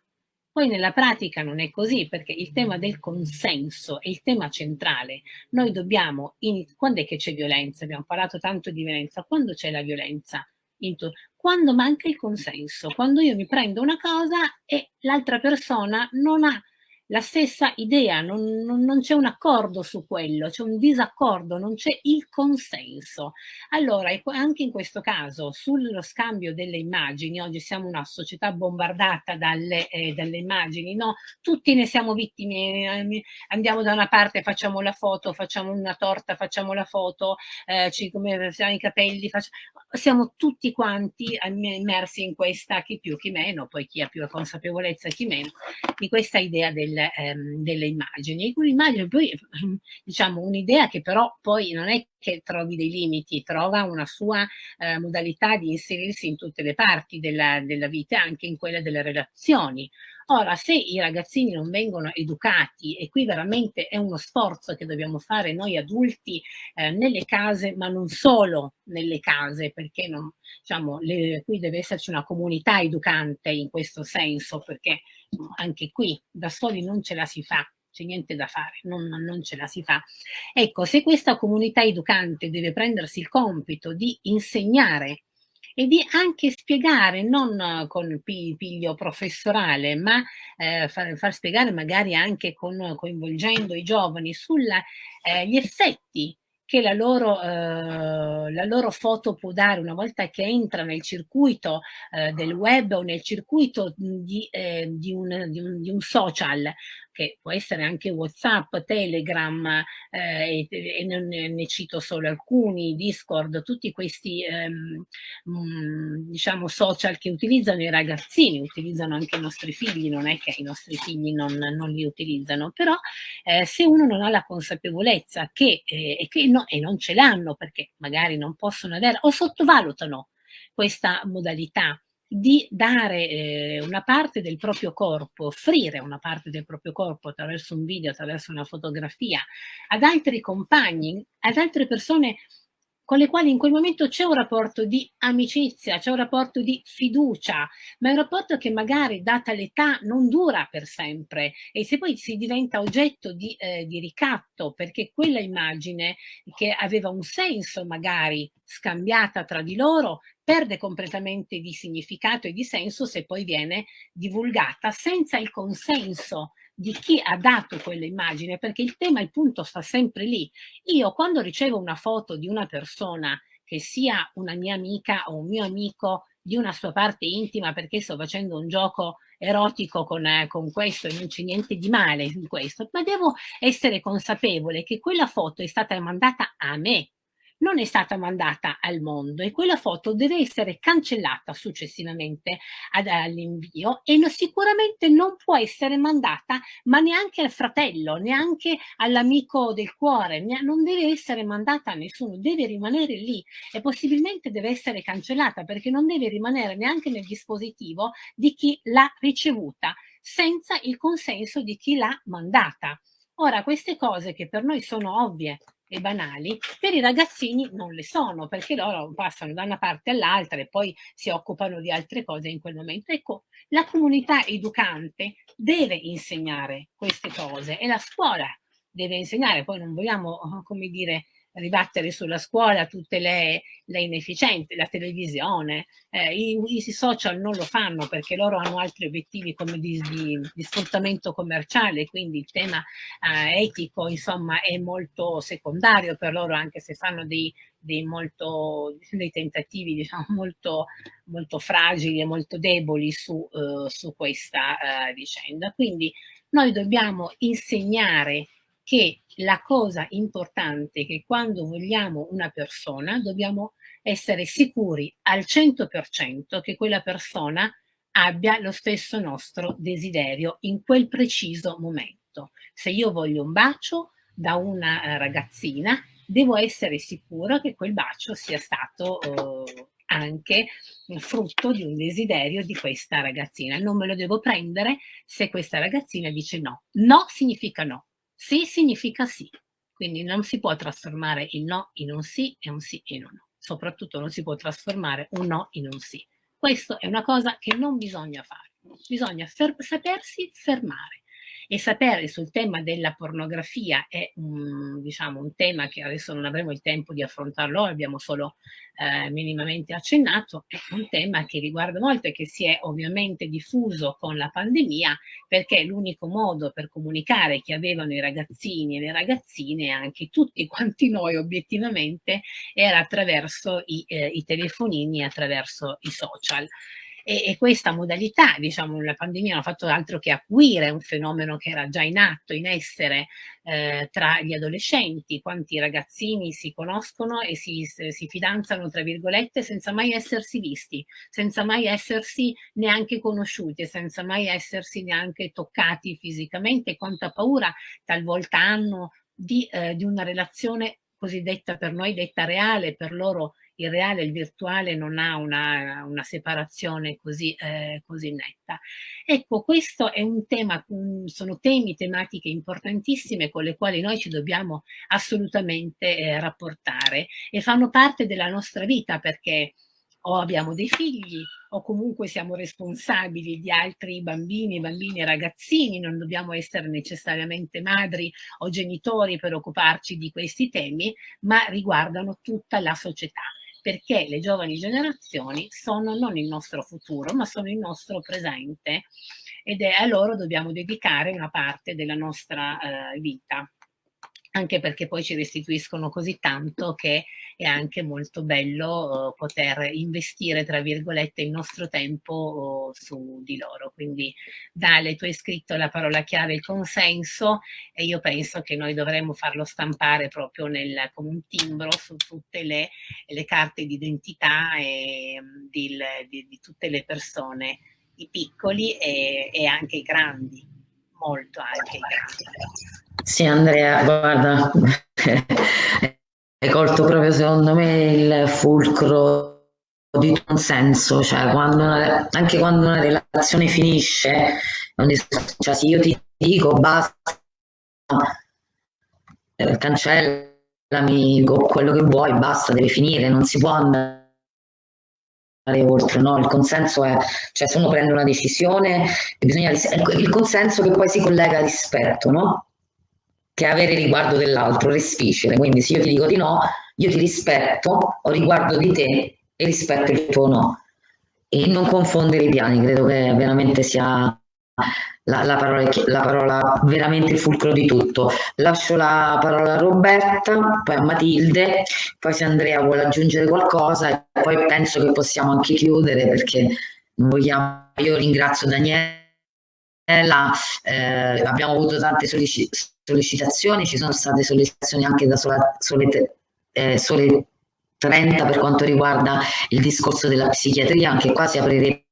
poi nella pratica non è così perché il tema del consenso è il tema centrale. Noi dobbiamo, in, quando è che c'è violenza? Abbiamo parlato tanto di violenza. Quando c'è la violenza? Quando manca il consenso, quando io mi prendo una cosa e l'altra persona non ha la stessa idea, non, non, non c'è un accordo su quello, c'è un disaccordo, non c'è il consenso. Allora, anche in questo caso, sullo scambio delle immagini, oggi siamo una società bombardata dalle, eh, dalle immagini, no? Tutti ne siamo vittime, eh, andiamo da una parte, facciamo la foto, facciamo una torta, facciamo la foto, eh, ci come i capelli, facciamo... siamo tutti quanti immersi in questa, chi più, chi meno, poi chi ha più consapevolezza, chi meno, di questa idea del del, ehm, delle immagini. Un'immagine poi, diciamo, un'idea che però poi non è che trovi dei limiti, trova una sua eh, modalità di inserirsi in tutte le parti della, della vita, anche in quella delle relazioni. Ora, se i ragazzini non vengono educati, e qui veramente è uno sforzo che dobbiamo fare noi adulti eh, nelle case, ma non solo nelle case, perché non, diciamo, le, qui deve esserci una comunità educante in questo senso, perché anche qui da soli non ce la si fa c'è niente da fare, non, non, ce la si fa. Ecco, se questa comunità educante deve prendersi il compito di insegnare e di anche spiegare, non con piglio professorale, ma eh, far, far, spiegare magari anche con, coinvolgendo i giovani sugli eh, effetti che la loro, eh, la loro, foto può dare una volta che entra nel circuito eh, del web o nel circuito di, eh, di, un, di, un, di un social che può essere anche Whatsapp, Telegram, eh, e, e non ne cito solo alcuni, Discord, tutti questi ehm, mh, diciamo social che utilizzano i ragazzini, utilizzano anche i nostri figli, non è che i nostri figli non, non li utilizzano, però eh, se uno non ha la consapevolezza che, eh, e, che no, e non ce l'hanno perché magari non possono avere o sottovalutano questa modalità di dare eh, una parte del proprio corpo, offrire una parte del proprio corpo attraverso un video, attraverso una fotografia ad altri compagni, ad altre persone con le quali in quel momento c'è un rapporto di amicizia, c'è un rapporto di fiducia, ma è un rapporto che magari data l'età non dura per sempre. E se poi si diventa oggetto di, eh, di ricatto perché quella immagine che aveva un senso magari scambiata tra di loro perde completamente di significato e di senso se poi viene divulgata senza il consenso di chi ha dato quell'immagine, perché il tema, il punto sta sempre lì. Io quando ricevo una foto di una persona che sia una mia amica o un mio amico di una sua parte intima perché sto facendo un gioco erotico con, eh, con questo e non c'è niente di male in questo, ma devo essere consapevole che quella foto è stata mandata a me, non è stata mandata al mondo e quella foto deve essere cancellata successivamente all'invio e no, sicuramente non può essere mandata ma neanche al fratello, neanche all'amico del cuore, non deve essere mandata a nessuno, deve rimanere lì e possibilmente deve essere cancellata perché non deve rimanere neanche nel dispositivo di chi l'ha ricevuta senza il consenso di chi l'ha mandata. Ora, queste cose che per noi sono ovvie, e banali, per i ragazzini non le sono, perché loro passano da una parte all'altra e poi si occupano di altre cose in quel momento. Ecco, la comunità educante deve insegnare queste cose e la scuola deve insegnare, poi non vogliamo, come dire, ribattere sulla scuola tutte le, le inefficienze, la televisione, eh, i, i, social non lo fanno perché loro hanno altri obiettivi come di, di, di sfruttamento commerciale, quindi il tema eh, etico insomma è molto secondario per loro anche se fanno dei, dei, molto, dei tentativi diciamo molto, molto fragili e molto deboli su, uh, su questa uh, vicenda. Quindi noi dobbiamo insegnare che la cosa importante è che quando vogliamo una persona dobbiamo essere sicuri al 100% che quella persona abbia lo stesso nostro desiderio in quel preciso momento. Se io voglio un bacio da una eh, ragazzina, devo essere sicura che quel bacio sia stato eh, anche frutto di un desiderio di questa ragazzina. Non me lo devo prendere se questa ragazzina dice no. No significa no. Sì significa sì, quindi non si può trasformare il no in un sì e un sì in un no. Soprattutto non si può trasformare un no in un sì. Questo è una cosa che non bisogna fare. Bisogna fer sapersi fermare e sapere sul tema della pornografia è un, diciamo, un tema che adesso non avremo il tempo di affrontarlo, abbiamo solo eh, minimamente accennato, è un tema che riguarda molto e che si è ovviamente diffuso con la pandemia perché l'unico modo per comunicare che avevano i ragazzini e le ragazzine, anche tutti quanti noi obiettivamente, era attraverso i, eh, i telefonini, attraverso i social e, e questa modalità, diciamo, la pandemia non ha fatto altro che acuire un fenomeno che era già in atto, in essere eh, tra gli adolescenti, quanti ragazzini si conoscono e si, si fidanzano, tra virgolette, senza mai essersi visti, senza mai essersi neanche conosciuti, senza mai essersi neanche toccati fisicamente, quanta paura talvolta hanno di, eh, di una relazione cosiddetta per noi detta reale, per loro il reale e il virtuale non ha una, una separazione così, eh, così, netta. Ecco, questo è un tema, sono temi, tematiche importantissime con le quali noi ci dobbiamo assolutamente eh, rapportare e fanno parte della nostra vita perché o abbiamo dei figli o comunque siamo responsabili di altri bambini, bambini e ragazzini, non dobbiamo essere necessariamente madri o genitori per occuparci di questi temi, ma riguardano tutta la società perché le giovani generazioni sono non il nostro futuro, ma sono il nostro presente ed è a loro dobbiamo dedicare una parte della nostra eh, vita anche perché poi ci restituiscono così tanto che è anche molto bello uh, poter investire, tra virgolette, il nostro tempo uh, su di loro. Quindi Dale, tu hai scritto la parola chiave il consenso e io penso che noi dovremmo farlo stampare proprio nel, come un timbro su tutte le, le carte d'identità di, di, di, tutte le persone, i piccoli e, e anche i grandi, molto anche i grandi. Sì, Andrea, guarda, hai colto proprio secondo me il fulcro di un senso, cioè quando una, anche quando una relazione finisce, cioè se io ti dico basta, eh, cancellami quello che vuoi, basta, deve finire, non si può andare oltre, no? Il consenso è, cioè se uno prende una decisione, bisogna, il consenso che poi si collega al rispetto, no? Che avere riguardo dell'altro, respicere. Quindi se io ti dico di no, io ti rispetto, ho riguardo di te e rispetto il tuo no. E non confondere i piani, credo che veramente sia la, la, parola, la parola veramente il fulcro di tutto. Lascio la parola a Roberta, poi a Matilde, poi se Andrea vuole aggiungere qualcosa e poi penso che possiamo anche chiudere perché non vogliamo, io ringrazio Daniela, eh, abbiamo avuto tante sollecitazioni sollecitazioni, ci sono state sollecitazioni anche da sola, sole, eh, sole 30 per quanto riguarda il discorso della psichiatria, anche qua si aprirebbe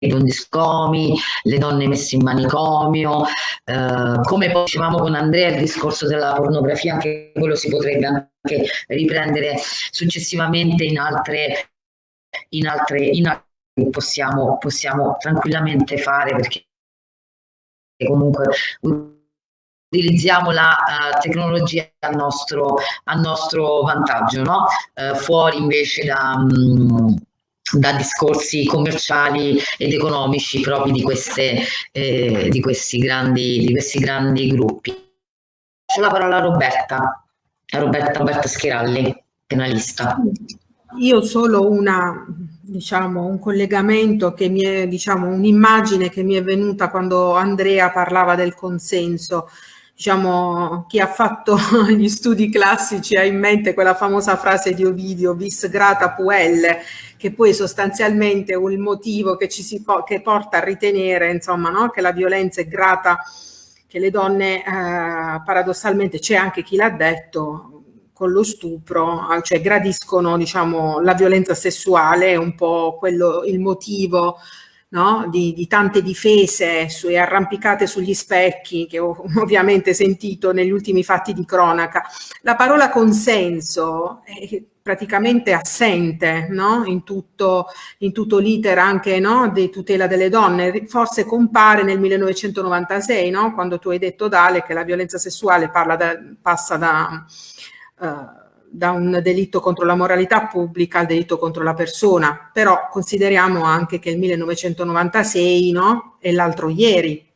un discomi, le donne messe in manicomio, eh, come dicevamo con Andrea il discorso della pornografia, anche quello si potrebbe anche riprendere successivamente in altre, in altre, in altre possiamo, possiamo tranquillamente fare perché comunque utilizziamo la uh, tecnologia a nostro, a nostro vantaggio, no? uh, fuori invece da, um, da, discorsi commerciali ed economici propri di, queste, eh, di, questi, grandi, di questi grandi gruppi. C'è la parola a Roberta, a Roberta, Roberta Schiralli, penalista. Io solo una, diciamo, un collegamento che mi è, diciamo, un'immagine che mi è venuta quando Andrea parlava del consenso diciamo, chi ha fatto gli studi classici ha in mente quella famosa frase di Ovidio, vis grata puelle, che poi sostanzialmente è il motivo che ci si po che porta a ritenere, insomma, no? che la violenza è grata, che le donne, eh, paradossalmente, c'è anche chi l'ha detto, con lo stupro, cioè gradiscono, diciamo, la violenza sessuale, è un po' quello, il motivo no? di, di, tante difese su, arrampicate sugli specchi che ho ovviamente sentito negli ultimi fatti di cronaca. La parola consenso è praticamente assente no? in tutto, tutto l'iter anche no? di tutela delle donne, forse compare nel 1996 no? quando tu hai detto Dale che la violenza sessuale da, passa da... Uh, da un delitto contro la moralità pubblica al delitto contro la persona, però consideriamo anche che il 1996 no, è l'altro ieri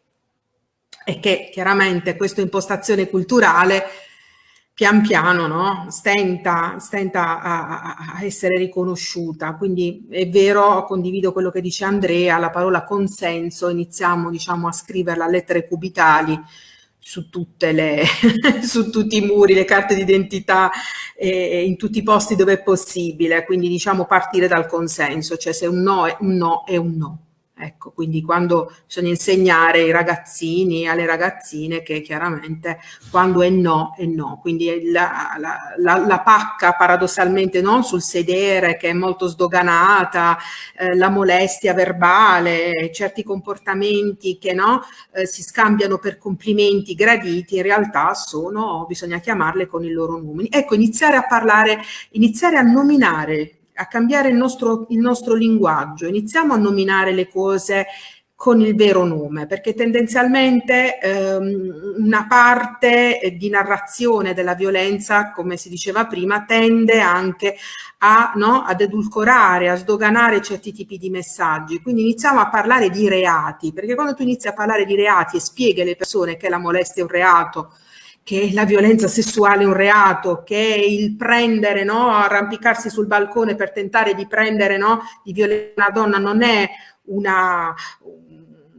e che chiaramente questa impostazione culturale pian piano no, stenta, stenta a, a, essere riconosciuta. Quindi è vero, condivido quello che dice Andrea, la parola consenso, iniziamo diciamo, a scriverla a lettere cubitali, su, tutte le, su tutti i muri, le carte d'identità, eh, in tutti i posti dove è possibile, quindi diciamo partire dal consenso, cioè se un no è un no è un no. Ecco, quindi quando bisogna insegnare ai ragazzini e alle ragazzine che chiaramente quando è no è no, quindi la, la, la, la pacca paradossalmente no? sul sedere che è molto sdoganata, eh, la molestia verbale, certi comportamenti che no? eh, si scambiano per complimenti graditi, in realtà sono, bisogna chiamarle con i loro numeri. Ecco, iniziare a parlare, iniziare a nominare a cambiare il nostro, il nostro linguaggio, iniziamo a nominare le cose con il vero nome, perché tendenzialmente ehm, una parte di narrazione della violenza, come si diceva prima, tende anche a, no, ad edulcorare, a sdoganare certi tipi di messaggi. Quindi iniziamo a parlare di reati, perché quando tu inizi a parlare di reati e spieghi alle persone che la molestia è un reato, che la violenza sessuale è un reato, che il prendere, no, arrampicarsi sul balcone per tentare di prendere, no, di violare una donna non è una,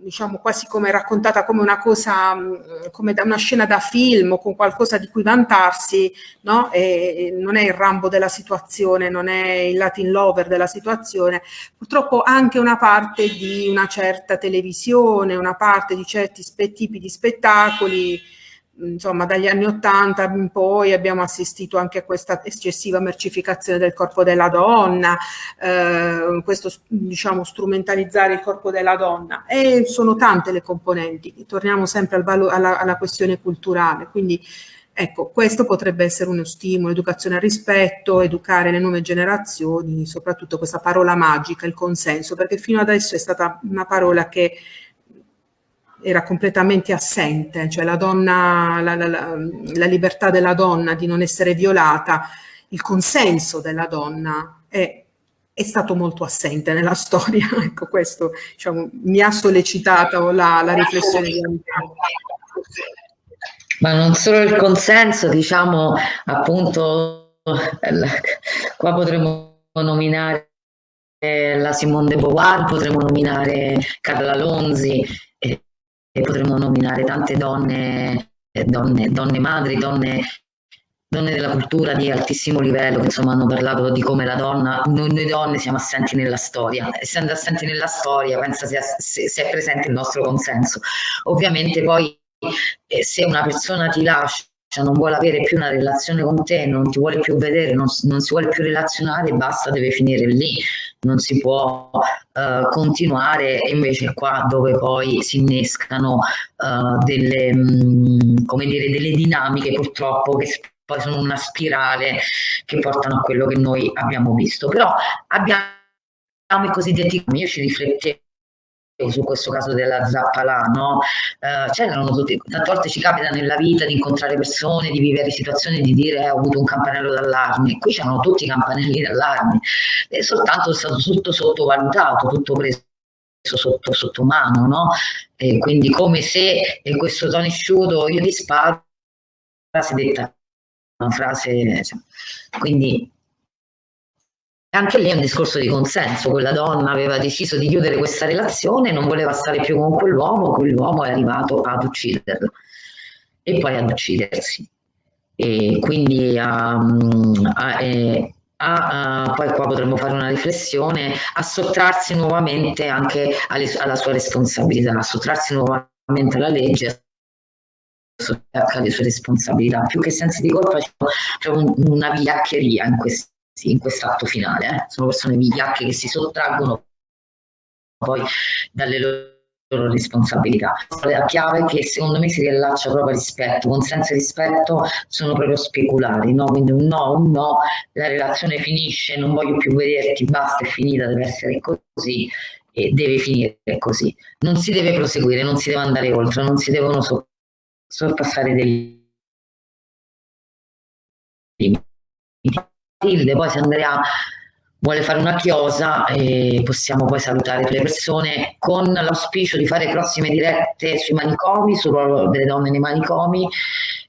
diciamo quasi come raccontata come una cosa, mm, come da una scena da film o con qualcosa di cui vantarsi, no? E non è il Rambo della situazione, non è il Latin lover della situazione, purtroppo anche una parte di una certa televisione, una parte di certi tipi di spettacoli insomma dagli anni Ottanta in poi abbiamo assistito anche a questa eccessiva mercificazione del corpo della donna, eh, questo diciamo strumentalizzare il corpo della donna. E sono tante le componenti, torniamo sempre al alla, alla questione culturale, quindi ecco questo potrebbe essere uno stimolo, educazione al rispetto, educare le nuove generazioni, soprattutto questa parola magica, il consenso, perché fino adesso è stata una parola che era completamente assente, cioè la, donna, la, la, la, libertà della donna di non essere violata, il consenso della donna è, è stato molto assente nella storia. ecco, questo diciamo, mi ha sollecitato la, la riflessione di Antonio. Ma non solo il consenso, diciamo appunto, qua potremmo nominare la Simone de Beauvoir, potremmo nominare Carla Lonzi, potremmo nominare tante donne, donne, donne madri, donne, donne della cultura di altissimo livello che insomma hanno parlato di come la donna, noi, noi donne siamo assenti nella storia, essendo assenti nella storia pensa sia, se, se è presente il nostro consenso. Ovviamente poi eh, se una persona ti lascia non vuole avere più una relazione con te, non ti vuole più vedere, non, non si vuole più relazionare, basta, deve finire lì non si può uh, continuare e invece qua dove poi si innescano uh, delle, mh, mm, come dire, delle dinamiche purtroppo che poi sono una spirale che portano a quello che noi abbiamo visto. Però abbiamo i cosiddetti, io ci riflettevo su questo caso della zappalà, no? Eh, c'erano tutti, tante volte ci capita nella vita di incontrare persone, di vivere situazioni, di dire eh, ho avuto un campanello d'allarme, qui c'erano tutti i campanelli d'allarme, e soltanto è stato tutto sottovalutato, tutto preso sotto, sotto mano, no? E quindi come se in questo Tony Sciuto io ti sparo, frase detta, una frase, cioè, quindi anche lì è un discorso di consenso, quella donna aveva deciso di chiudere questa relazione, non voleva stare più con quell'uomo, quell'uomo è arrivato ad ucciderla e poi ad uccidersi. E quindi um, a, eh, a, a, poi qua potremmo fare una riflessione, a sottrarsi nuovamente anche alle, alla sua responsabilità, a sottrarsi nuovamente alla legge, alle sue responsabilità. Più che sensi di colpa c'è un, una vigliaccheria in questo sì, in quest'atto finale. Eh. Sono persone vigliacche che si sottraggono poi dalle loro responsabilità. La chiave che secondo me si riallaccia proprio al rispetto, consenso e rispetto sono proprio speculari, no? quindi un no, un no, la relazione finisce, non voglio più vederti, basta, è finita, deve essere così e deve finire così. Non si deve proseguire, non si deve andare oltre, non si devono sorpassare dei limiti. Matilde, poi se Andrea vuole fare una chiosa eh, possiamo poi salutare le persone con l'auspicio di fare prossime dirette sui manicomi, sul ruolo delle donne nei manicomi,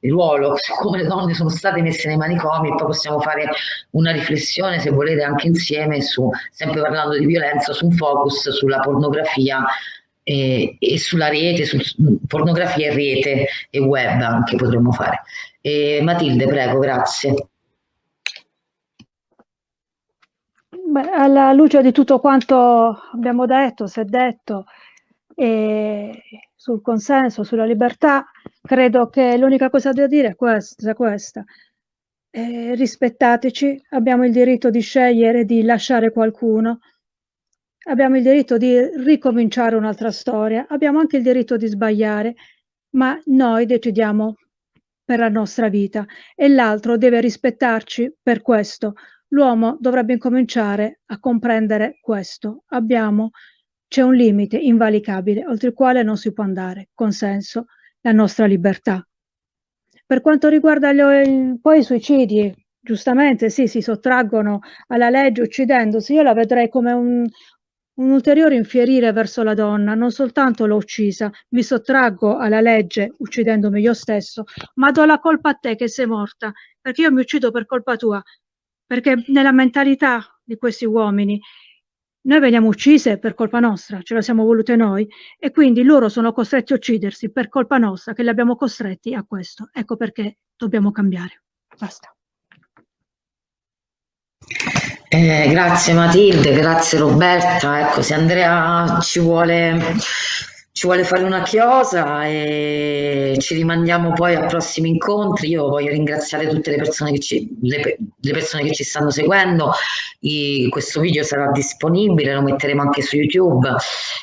il ruolo, come le donne sono state messe nei manicomi e poi possiamo fare una riflessione se volete anche insieme su, sempre parlando di violenza, su un focus sulla pornografia e, e sulla rete, su pornografia e rete e web anche potremmo fare. E Matilde, prego, grazie. Beh, alla luce di tutto quanto abbiamo detto, si è detto, e sul consenso, sulla libertà, credo che l'unica cosa da dire è questa. questa. Eh, rispettateci, abbiamo il diritto di scegliere di lasciare qualcuno, abbiamo il diritto di ricominciare un'altra storia, abbiamo anche il diritto di sbagliare, ma noi decidiamo per la nostra vita e l'altro deve rispettarci per questo l'uomo dovrebbe incominciare a comprendere questo. Abbiamo C'è un limite invalicabile oltre il quale non si può andare, consenso, la nostra libertà. Per quanto riguarda gli, poi i suicidi, giustamente sì, si sottraggono alla legge uccidendosi, io la vedrei come un, un ulteriore infierire verso la donna, non soltanto l'ho uccisa, mi sottraggo alla legge uccidendomi io stesso, ma do la colpa a te che sei morta, perché io mi uccido per colpa tua, perché nella mentalità di questi uomini noi veniamo uccise per colpa nostra, ce la siamo volute noi, e quindi loro sono costretti a uccidersi per colpa nostra, che li abbiamo costretti a questo. Ecco perché dobbiamo cambiare. Basta. Eh, grazie Matilde, grazie Roberta. Ecco, se Andrea ci vuole ci vuole fare una chiosa e ci rimandiamo poi a prossimi incontri. Io voglio ringraziare tutte le persone che ci, le, le persone che ci stanno seguendo. I, questo video sarà disponibile, lo metteremo anche su YouTube.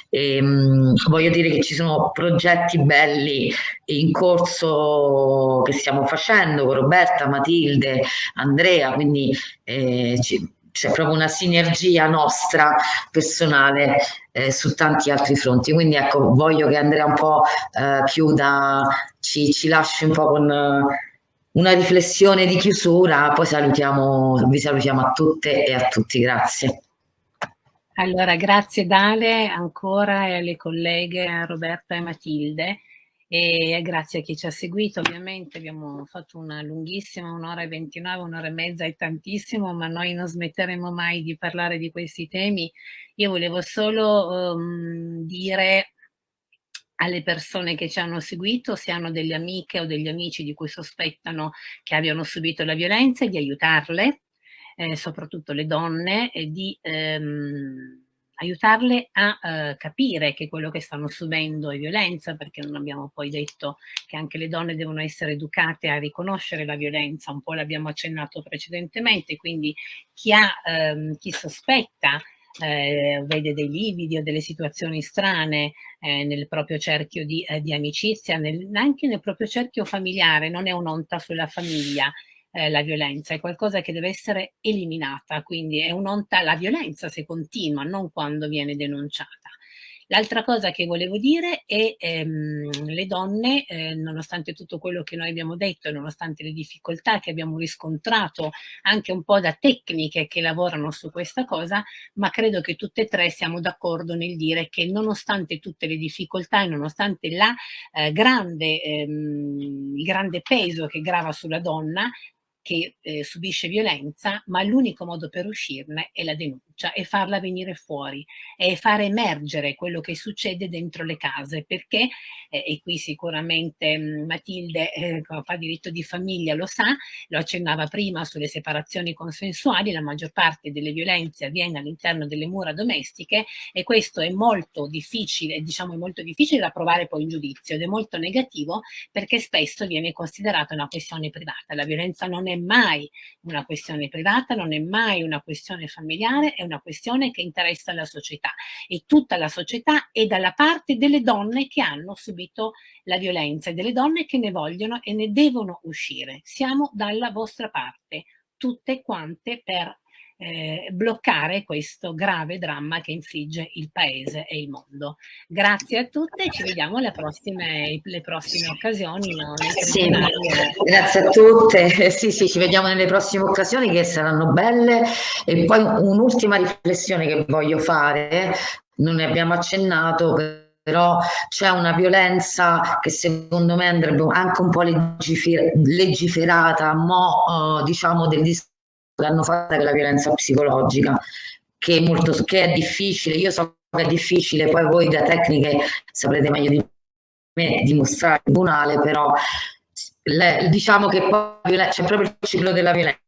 E, mh, voglio dire che ci sono progetti belli in corso che stiamo facendo con Roberta, Matilde, Andrea, quindi eh, ci, c'è proprio una sinergia nostra personale eh, su tanti altri fronti. Quindi ecco, voglio che Andrea un po' eh, chiuda, ci, ci, lasci un po' con uh, una riflessione di chiusura, poi salutiamo, vi salutiamo a tutte e a tutti. Grazie. Allora, grazie Dale ancora e alle colleghe Roberta e Matilde e grazie a chi ci ha seguito ovviamente abbiamo fatto una lunghissima un'ora e 29 un'ora e mezza è tantissimo ma noi non smetteremo mai di parlare di questi temi. Io volevo solo um, dire alle persone che ci hanno seguito se hanno delle amiche o degli amici di cui sospettano che abbiano subito la violenza di aiutarle eh, soprattutto le donne e di ehm, aiutarle a eh, capire che quello che stanno subendo è violenza, perché non abbiamo poi detto che anche le donne devono essere educate a riconoscere la violenza, un po' l'abbiamo accennato precedentemente, quindi chi, ha, ehm, chi sospetta eh, vede dei lividi o delle situazioni strane eh, nel proprio cerchio di, eh, di amicizia, nel, anche nel proprio cerchio familiare, non è un'onta sulla famiglia, eh, la violenza, è qualcosa che deve essere eliminata, quindi è un'onta la violenza se continua, non quando viene denunciata. L'altra cosa che volevo dire è ehm, le donne, eh, nonostante tutto quello che noi abbiamo detto nonostante le difficoltà che abbiamo riscontrato anche un po' da tecniche che lavorano su questa cosa, ma credo che tutte e tre siamo d'accordo nel dire che nonostante tutte le difficoltà e nonostante la, eh, grande, ehm, il grande peso che grava sulla donna, che eh, subisce violenza, ma l'unico modo per uscirne è la denuncia e farla venire fuori e far emergere quello che succede dentro le case, perché, eh, e qui sicuramente mh, Matilde eh, fa diritto di famiglia lo sa, lo accennava prima sulle separazioni consensuali, la maggior parte delle violenze avviene all'interno delle mura domestiche e questo è molto difficile, diciamo è molto difficile da provare poi in giudizio ed è molto negativo perché spesso viene considerata una questione privata, la violenza non è mai una questione privata, non è mai una questione familiare, è una questione che interessa la società e tutta la società è dalla parte delle donne che hanno subito la violenza e delle donne che ne vogliono e ne devono uscire. Siamo dalla vostra parte, tutte quante per eh, bloccare questo grave dramma che infligge il paese e il mondo. Grazie a tutte ci vediamo alle prossime, le prossime occasioni. No? Sì, grazie a tutte, sì, sì, ci vediamo nelle prossime occasioni che saranno belle e poi un'ultima riflessione che voglio fare, non ne abbiamo accennato, però c'è una violenza che secondo me andrebbe anche un po' legiferata, mo, uh, diciamo del discorso l'hanno fatta che la violenza psicologica, che è, molto, che è difficile, io so che è difficile, poi voi da tecniche saprete meglio di me dimostrare il tribunale, però le, diciamo che c'è proprio il ciclo della violenza,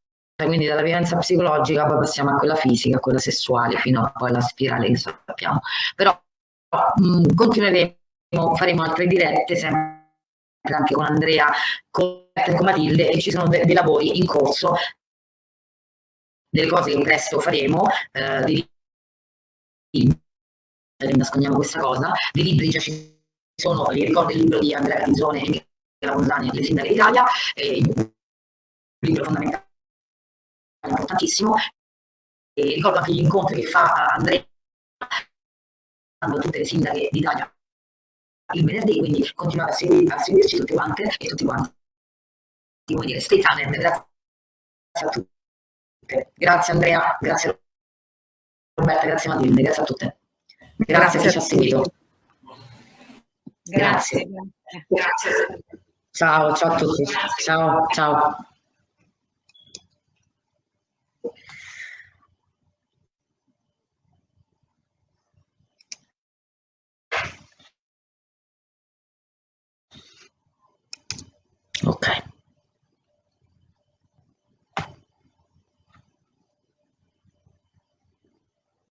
quindi dalla violenza psicologica poi passiamo a quella fisica, a quella sessuale, fino a poi alla spirale che sappiamo. Però mh, continueremo, faremo altre dirette sempre anche con Andrea, con, con Matilde e ci sono dei de lavori in corso delle cose che presto faremo, eh, dei libri, nascondiamo questa cosa, dei libri già ci sono, vi ricordo il libro di Andrea Canzone e Michela Monzani, Le sindache d'Italia, un libro fondamentale, importantissimo, e ricordo anche gli incontri che fa Andrea tutte le sindache d'Italia il venerdì, quindi continuate a, segui, a seguirci tutte quante e tutti quanti. Come dire, stay tuned, grazie a tutte. Grazie Andrea, grazie Roberta, grazie Matilde, grazie a tutte. Grazie, grazie a chi ci ha seguito. Grazie. grazie. grazie. Ciao, ciao a tutti. Ciao, ciao. Ok.